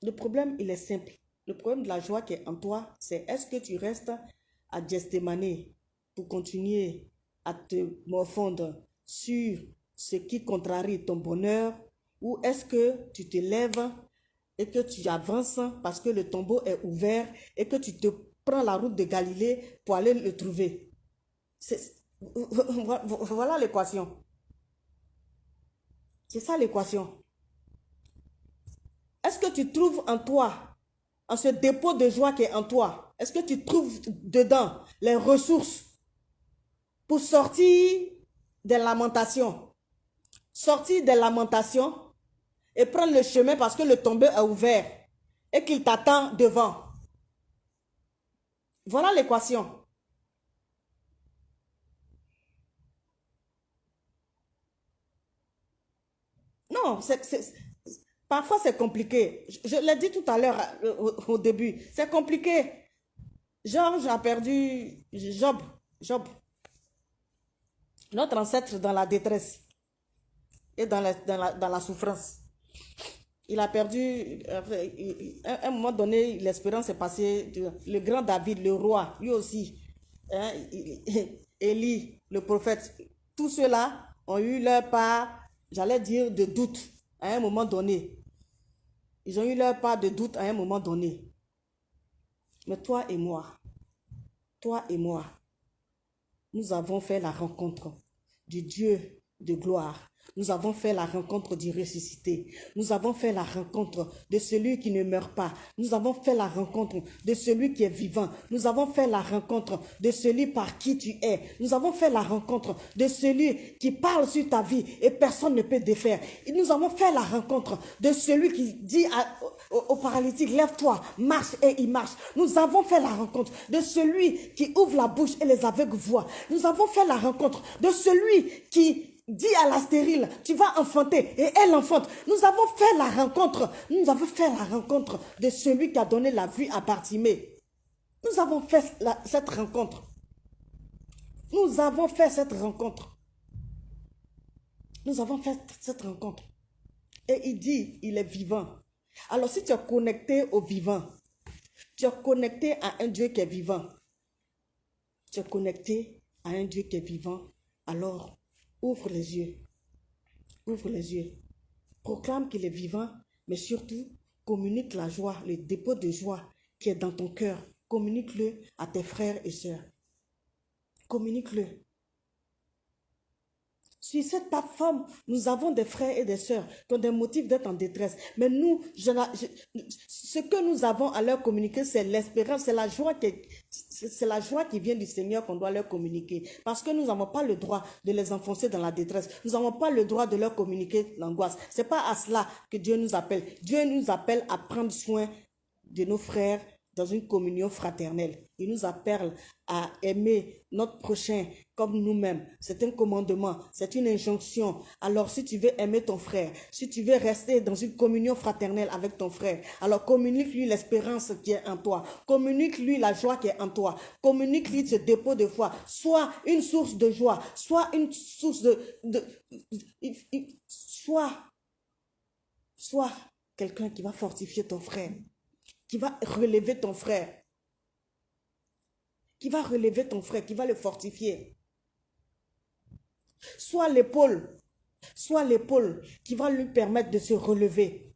Le problème, il est simple. Le problème de la joie qui est en toi, c'est est-ce que tu restes à Gethsemane pour continuer à te morfondre sur ce qui contrarie ton bonheur ou est-ce que tu te lèves et que tu avances parce que le tombeau est ouvert et que tu te prends la route de Galilée pour aller le trouver. Voilà l'équation. C'est ça l'équation. Est-ce que tu trouves en toi, en ce dépôt de joie qui est en toi, est-ce que tu trouves dedans les ressources pour sortir des lamentations Sortir des lamentations et prendre le chemin parce que le tombeau est ouvert et qu'il t'attend devant? Voilà l'équation. Non, parfois c'est compliqué. Je, l'ai dit tout à l'heure euh, au, début. C'est compliqué. Georges a perdu Job. Job. Notre ancêtre dans la détresse et dans la souffrance. Il a perdu, à un moment donné, l'espérance est passée. Le grand David, le roi, lui aussi, hein, Élie, le prophète, tous ceux-là ont eu leur part, j'allais dire, de doute à un moment donné. Ils ont eu leur part de doute à un moment donné. Mais toi et moi, toi et moi, nous avons fait la rencontre du Dieu de gloire nous avons fait la rencontre du ressuscité. Nous avons fait la rencontre de celui qui ne meurt pas. Nous avons fait la rencontre de celui qui est vivant. Nous avons fait la rencontre de celui par qui tu es. Nous avons fait la rencontre de celui qui parle sur ta vie et personne ne peut défaire. Nous avons fait la rencontre de celui qui dit au, paralytique, lève-toi, marche et il marche. Nous avons fait la rencontre de celui qui ouvre la bouche et les aveugles voient. Nous avons fait la rencontre de celui qui Dis à la stérile, tu vas enfanter et elle enfante. Nous avons fait la rencontre, nous avons fait la rencontre de celui qui a donné la vie à Bartimée. Nous avons fait cette rencontre. Nous avons fait cette rencontre. Nous avons fait cette rencontre. Et il dit, il est vivant. Alors si tu es connecté au vivant, tu es connecté à un Dieu qui est vivant. Tu es connecté à un Dieu qui est vivant. Alors, Ouvre les yeux. Ouvre les yeux. Proclame qu'il est vivant, mais surtout, communique la joie, le dépôt de joie qui est dans ton cœur. Communique-le à tes frères et sœurs. Communique-le. Sur cette plateforme, nous avons des frères et des sœurs qui ont des motifs d'être en détresse. Mais nous, ce que nous avons à leur communiquer, c'est l'espérance, c'est la joie qui, c'est la joie qui vient du Seigneur qu'on doit leur communiquer. Parce que nous n'avons pas le droit de les enfoncer dans la détresse. Nous n'avons pas le droit de leur communiquer l'angoisse. C'est pas à cela que Dieu nous appelle. Dieu nous appelle à prendre soin de nos frères dans une communion fraternelle. Il nous appelle à aimer notre prochain comme nous-mêmes. C'est un commandement, c'est une injonction. Alors si tu veux aimer ton frère, si tu veux rester dans une communion fraternelle avec ton frère, alors communique-lui l'espérance qui est en toi. Communique-lui la joie qui est en toi. Communique-lui ce dépôt de foi. Soit une source de joie, soit une source de... de, soit quelqu'un qui va fortifier ton frère qui va relever ton frère. Qui va relever ton frère, qui va le fortifier. Soit l'épaule, soit l'épaule qui va lui permettre de se relever.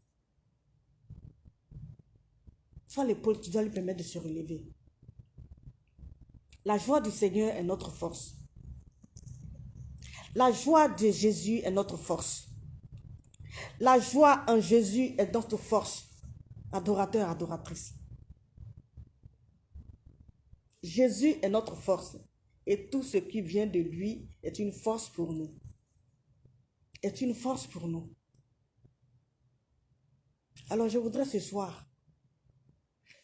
Soit l'épaule qui va lui permettre de se relever. La joie du Seigneur est notre force. La joie de Jésus est notre force. La joie en Jésus est notre force adorateur, adoratrice. Jésus est notre force et tout ce qui vient de lui est une force pour nous. Est une force pour nous. Alors je voudrais ce soir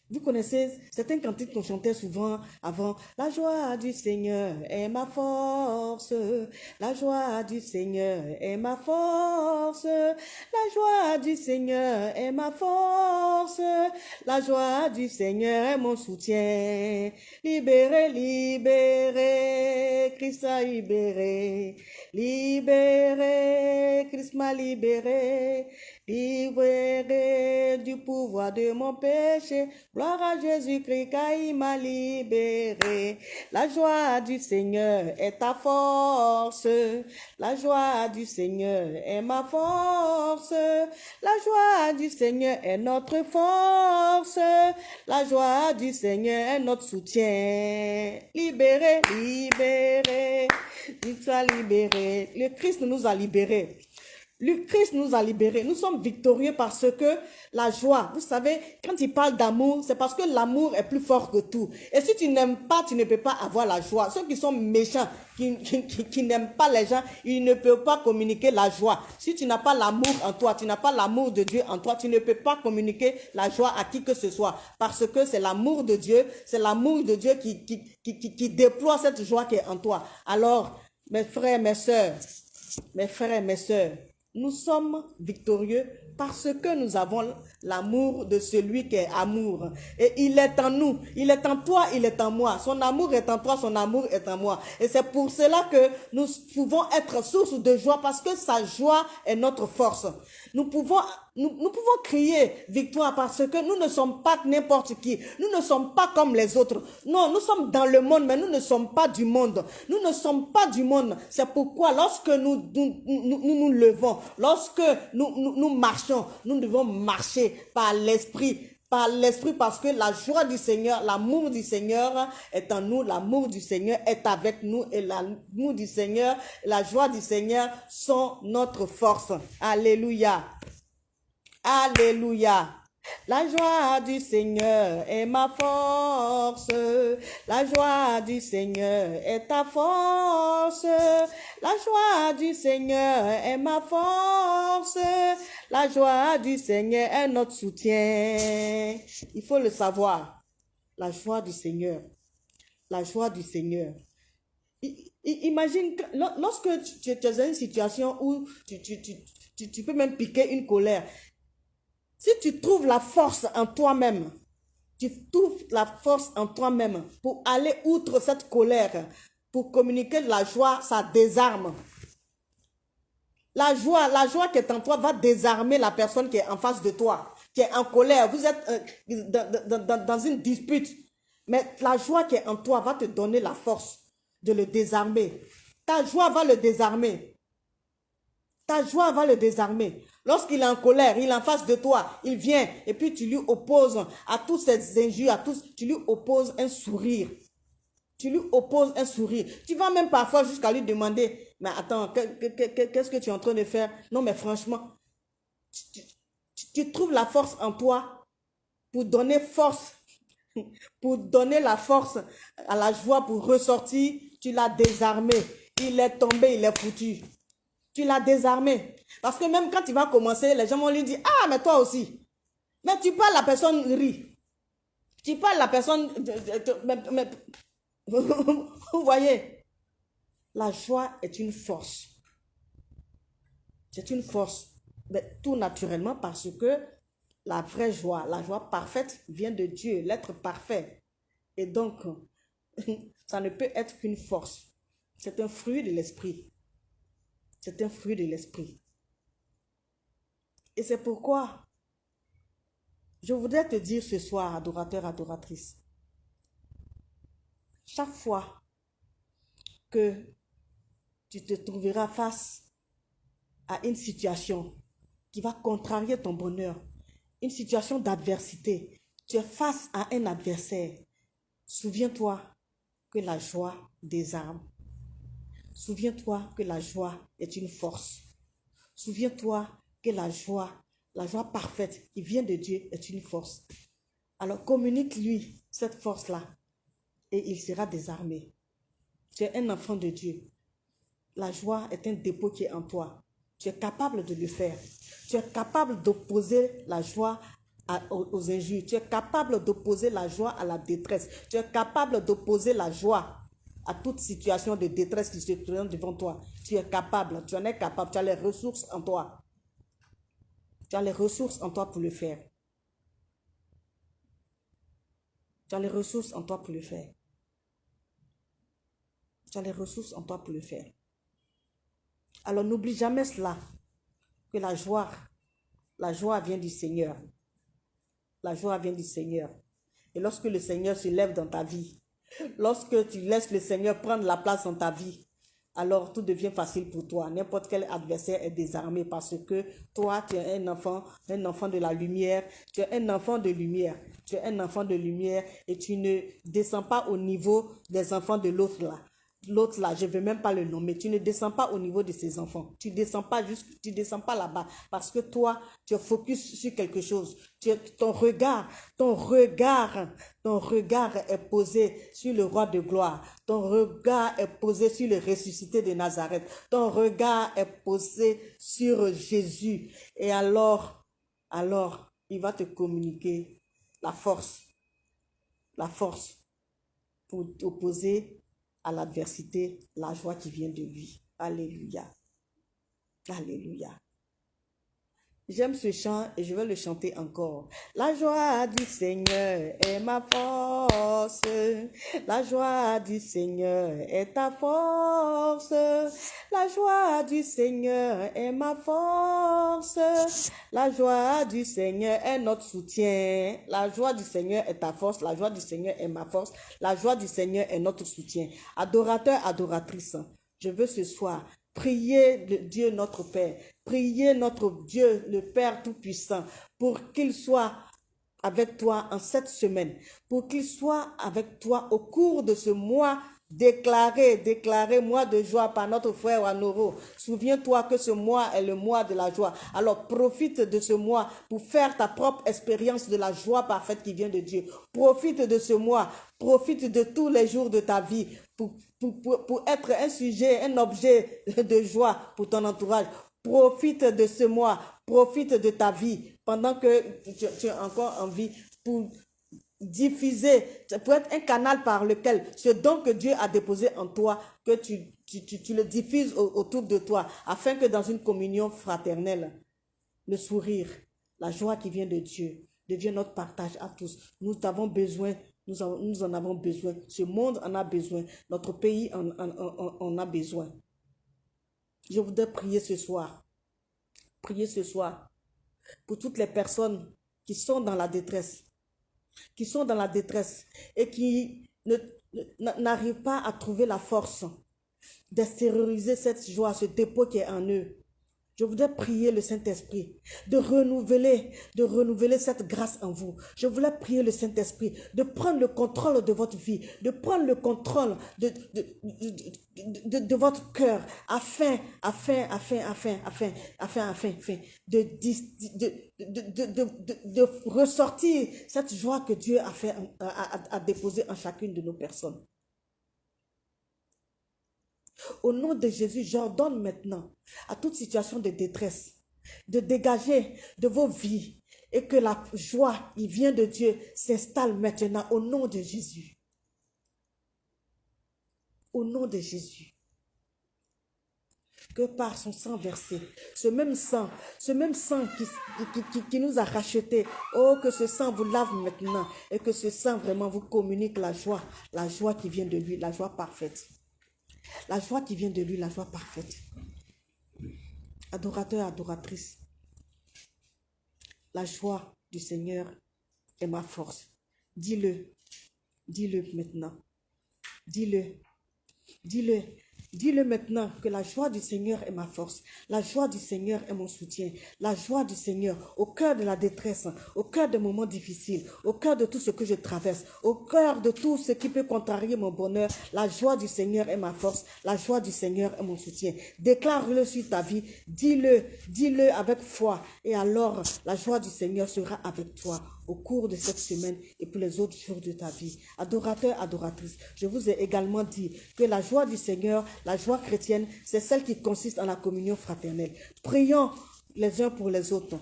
vous connaissez certains cantiques qu'on chantait souvent avant. La joie du Seigneur est ma force. La joie du Seigneur est ma force. La joie du Seigneur est ma force. La joie du Seigneur est mon soutien. Libéré, libéré, Christ a libéré. Libéré, Christ m'a libéré. Libéré du pouvoir de mon péché. Gloire à Jésus-Christ car il m'a libéré. La joie du Seigneur est ta force. La joie du Seigneur est ma force. La joie du Seigneur est notre force. La joie du Seigneur est notre soutien. Libéré, libéré. Il soit libéré. Le Christ nous a libérés. Le Christ nous a libérés. Nous sommes victorieux parce que la joie, vous savez, quand il parle d'amour, c'est parce que l'amour est plus fort que tout. Et si tu n'aimes pas, tu ne peux pas avoir la joie. Ceux qui sont méchants, qui, qui, n'aiment pas les gens, ils ne peuvent pas communiquer la joie. Si tu n'as pas l'amour en toi, tu n'as pas l'amour de Dieu en toi, tu ne peux pas communiquer la joie à qui que ce soit. Parce que c'est l'amour de Dieu, c'est l'amour de Dieu qui, qui, qui, qui déploie cette joie qui est en toi. Alors, mes frères, mes sœurs, mes frères, mes sœurs, nous sommes victorieux parce que nous avons l'amour de celui qui est amour. Et il est en nous, il est en toi, il est en moi. Son amour est en toi, son amour est en moi. Et c'est pour cela que nous pouvons être source de joie parce que sa joie est notre force. Nous pouvons, nous, nous pouvons crier victoire parce que nous ne sommes pas n'importe qui. Nous ne sommes pas comme les autres. Non, nous sommes dans le monde, mais nous ne sommes pas du monde. Nous ne sommes pas du monde. C'est pourquoi lorsque nous nous, nous, nous, levons, lorsque nous, nous, nous marchons, nous devons marcher par l'esprit l'esprit parce que la joie du Seigneur, l'amour du Seigneur est en nous, l'amour du Seigneur est avec nous et l'amour du Seigneur, la joie du Seigneur sont notre force. Alléluia. Alléluia. La joie du Seigneur est ma force. La joie du Seigneur est ta force. La joie du Seigneur est ma force. La joie du Seigneur est notre soutien. Il faut le savoir. La joie du Seigneur. La joie du Seigneur. Imagine, lorsque tu, es dans une situation où tu, tu peux même piquer une colère, si tu trouves la force en toi-même, tu trouves la force en toi-même pour aller outre cette colère, pour communiquer la joie, ça désarme. La joie, la joie qui est en toi va désarmer la personne qui est en face de toi, qui est en colère. Vous êtes euh, dans, une dispute. Mais la joie qui est en toi va te donner la force de le désarmer. Ta joie va le désarmer. Ta joie va le désarmer. Lorsqu'il est en colère, il est en face de toi, il vient et puis tu lui opposes à tous ces injures, à tous, tu lui opposes un sourire. tu lui opposes un sourire. Tu vas même parfois jusqu'à lui demander, mais attends, qu'est-ce que tu es en train de faire? Non, mais franchement, tu, trouves la force en toi pour donner force, pour donner la force à la joie pour ressortir. Tu l'as désarmé. Il est tombé, il est foutu. Tu l'as désarmé. Parce que même quand il va commencer, les gens vont lui dire, ah, mais toi aussi. Mais tu parles, la personne rit. Tu parles, la personne... Vous voyez, la joie est une force. C'est une force. Mais tout naturellement parce que la vraie joie, la joie parfaite vient de Dieu, l'être parfait. Et donc, ça ne peut être qu'une force. C'est un fruit de l'esprit. C'est un fruit de l'esprit. Et c'est pourquoi je voudrais te dire ce soir, adorateur, adoratrice, chaque fois que tu te trouveras face à une situation qui va contrarier ton bonheur, une situation d'adversité, tu es face à un adversaire, souviens-toi que la joie désarme. Souviens-toi que la joie est une force. Souviens-toi que la joie, la joie parfaite qui vient de Dieu est une force. Alors communique-lui cette force-là et il sera désarmé. Tu es un enfant de Dieu. La joie est un dépôt qui est en toi. Tu es capable de le faire. Tu es capable d'opposer la joie aux, injures. Tu es capable d'opposer la joie à la détresse. Tu es capable d'opposer la joie à toute situation de détresse qui se présente devant toi. Tu es capable, tu en es capable, tu as les ressources en toi. Tu as les ressources en toi pour le faire. Tu as les ressources en toi pour le faire. Tu as les ressources en toi pour le faire. Alors n'oublie jamais cela, que la joie, la joie vient du Seigneur. La joie vient du Seigneur. Et lorsque le Seigneur se lève dans ta vie, lorsque tu laisses le Seigneur prendre la place dans ta vie, alors tout devient facile pour toi. N'importe quel adversaire est désarmé parce que toi, tu es un enfant, un enfant de la lumière. Tu es un enfant de lumière. Tu es un enfant de lumière et tu ne descends pas au niveau des enfants de l'autre là l'autre là, je ne vais même pas le nommer, tu ne descends pas au niveau de ses enfants. Tu ne descends pas juste, tu descends pas là-bas parce que toi, tu es focus sur quelque chose. Tu, ton regard, ton regard, ton regard est posé sur le roi de gloire. Ton regard est posé sur le ressuscité de Nazareth. Ton regard est posé sur Jésus. Et alors, alors, il va te communiquer la force, la force pour opposer à l'adversité la joie qui vient de lui. Alléluia. Alléluia. J'aime ce chant et je vais le chanter encore. La joie du Seigneur est ma force. La joie du Seigneur est ta force. La joie du Seigneur est ma force. La joie du Seigneur est notre soutien. La joie du Seigneur est ta force. La joie du Seigneur est ma force. La joie du Seigneur est notre soutien. Adorateur, adoratrice, je veux ce soir prier le Dieu notre Père Priez notre Dieu, le Père Tout-Puissant, pour qu'il soit avec toi en cette semaine, pour qu'il soit avec toi au cours de ce mois déclaré, déclaré mois de joie par notre frère Wanoro. Souviens-toi que ce mois est le mois de la joie. Alors profite de ce mois pour faire ta propre expérience de la joie parfaite qui vient de Dieu. Profite de ce mois, profite de tous les jours de ta vie pour, pour, pour être un sujet, un objet de joie pour ton entourage. Profite de ce mois, profite de ta vie pendant que tu, as encore envie pour diffuser, pour être un canal par lequel ce don que Dieu a déposé en toi, que tu, tu, le diffuses autour de toi, afin que dans une communion fraternelle, le sourire, la joie qui vient de Dieu devienne notre partage à tous. Nous avons besoin, nous en, avons besoin, ce monde en a besoin, notre pays en a besoin. Je voudrais prier ce soir. Prier ce soir pour toutes les personnes qui sont dans la détresse, qui sont dans la détresse et qui n'arrivent pas à trouver la force d'extérioriser cette joie, ce dépôt qui est en eux. Je voudrais prier le Saint-Esprit de renouveler, de renouveler cette grâce en vous. Je voulais prier le Saint-Esprit de prendre le contrôle de votre vie, de prendre le contrôle de, de, de, de, de votre cœur afin, afin, afin, afin, afin, afin, afin, afin de, de, ressortir cette joie que Dieu a fait, a, a, a déposée en chacune de nos personnes. Au nom de Jésus, j'ordonne maintenant à toute situation de détresse de dégager de vos vies et que la joie qui vient de Dieu s'installe maintenant au nom de Jésus. Au nom de Jésus. Que par son sang versé, ce même sang, ce même sang qui, nous a rachetés, oh, que ce sang vous lave maintenant et que ce sang vraiment vous communique la joie, la joie qui vient de lui, la joie parfaite. La joie qui vient de lui, la joie parfaite. Adorateur, adoratrice, la joie du Seigneur est ma force. Dis-le, dis-le maintenant. Dis-le, dis-le. Dis-le maintenant que la joie du Seigneur est ma force. La joie du Seigneur est mon soutien. La joie du Seigneur au cœur de la détresse, au cœur des moments difficiles, au cœur de tout ce que je traverse, au cœur de tout ce qui peut contrarier mon bonheur. La joie du Seigneur est ma force. La joie du Seigneur est mon soutien. Déclare-le sur ta vie. Dis-le, dis-le avec foi. Et alors, la joie du Seigneur sera avec toi au cours de cette semaine et pour les autres jours de ta vie. Adorateur, adoratrice, je vous ai également dit que la joie du Seigneur, la joie chrétienne, c'est celle qui consiste en la communion fraternelle. Prions les uns pour les autres.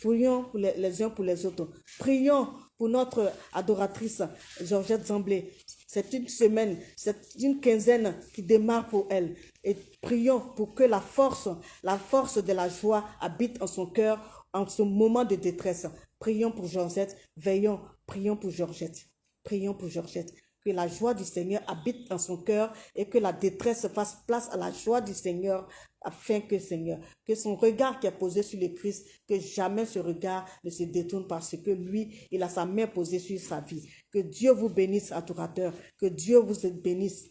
Prions les, les uns pour les autres. Prions pour notre adoratrice Georgette Zamblé. C'est une semaine, c'est une quinzaine qui démarre pour elle. Et prions pour que la force, la force de la joie habite en son cœur en ce moment de détresse. Prions pour Georgette, veillons, prions pour Georgette, prions pour Georgette. Que la joie du Seigneur habite dans son cœur et que la détresse fasse place à la joie du Seigneur afin que Seigneur, que son regard qui est posé sur le Christ, que jamais ce regard ne se détourne parce que lui, il a sa main posée sur sa vie. Que Dieu vous bénisse, adorateur, que Dieu vous bénisse,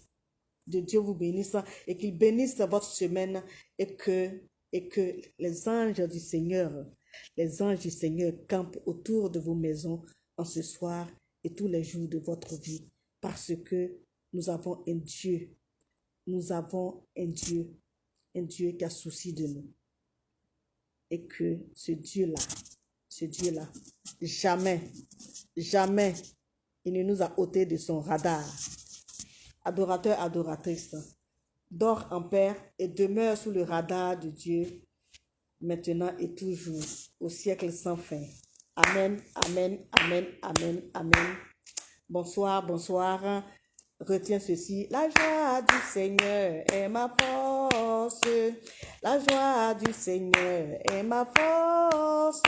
de Dieu vous bénisse et qu'il bénisse votre semaine et que, et que les anges du Seigneur les anges du Seigneur campent autour de vos maisons en ce soir et tous les jours de votre vie parce que nous avons un Dieu. Nous avons un Dieu, un Dieu qui a souci de nous. Et que ce Dieu-là, ce Dieu-là, jamais, jamais, il ne nous a ôté de son radar. Adorateur, adoratrice, dors en paix et demeure sous le radar de Dieu maintenant et toujours, au siècle sans fin. Amen, amen, amen, amen, amen. Bonsoir, bonsoir. Retiens ceci. La joie du Seigneur est ma force. La joie du Seigneur est ma force.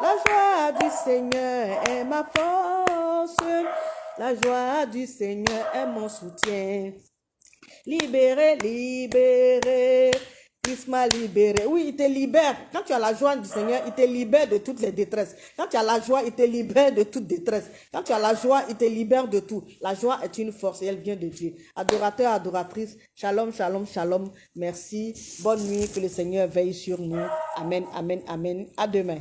La joie du Seigneur est ma force. La joie du Seigneur est mon soutien. Libéré, libéré. Christ m'a libéré. Oui, il te libère. Quand tu as la joie du Seigneur, il te libère de toutes les détresses. Quand tu as la joie, il te libère de toute détresse. Quand tu as la joie, il te libère de tout. La joie est une force et elle vient de Dieu. Adorateur, adoratrice, shalom, shalom, shalom. Merci. Bonne nuit. Que le Seigneur veille sur nous. Amen, amen, amen. À demain.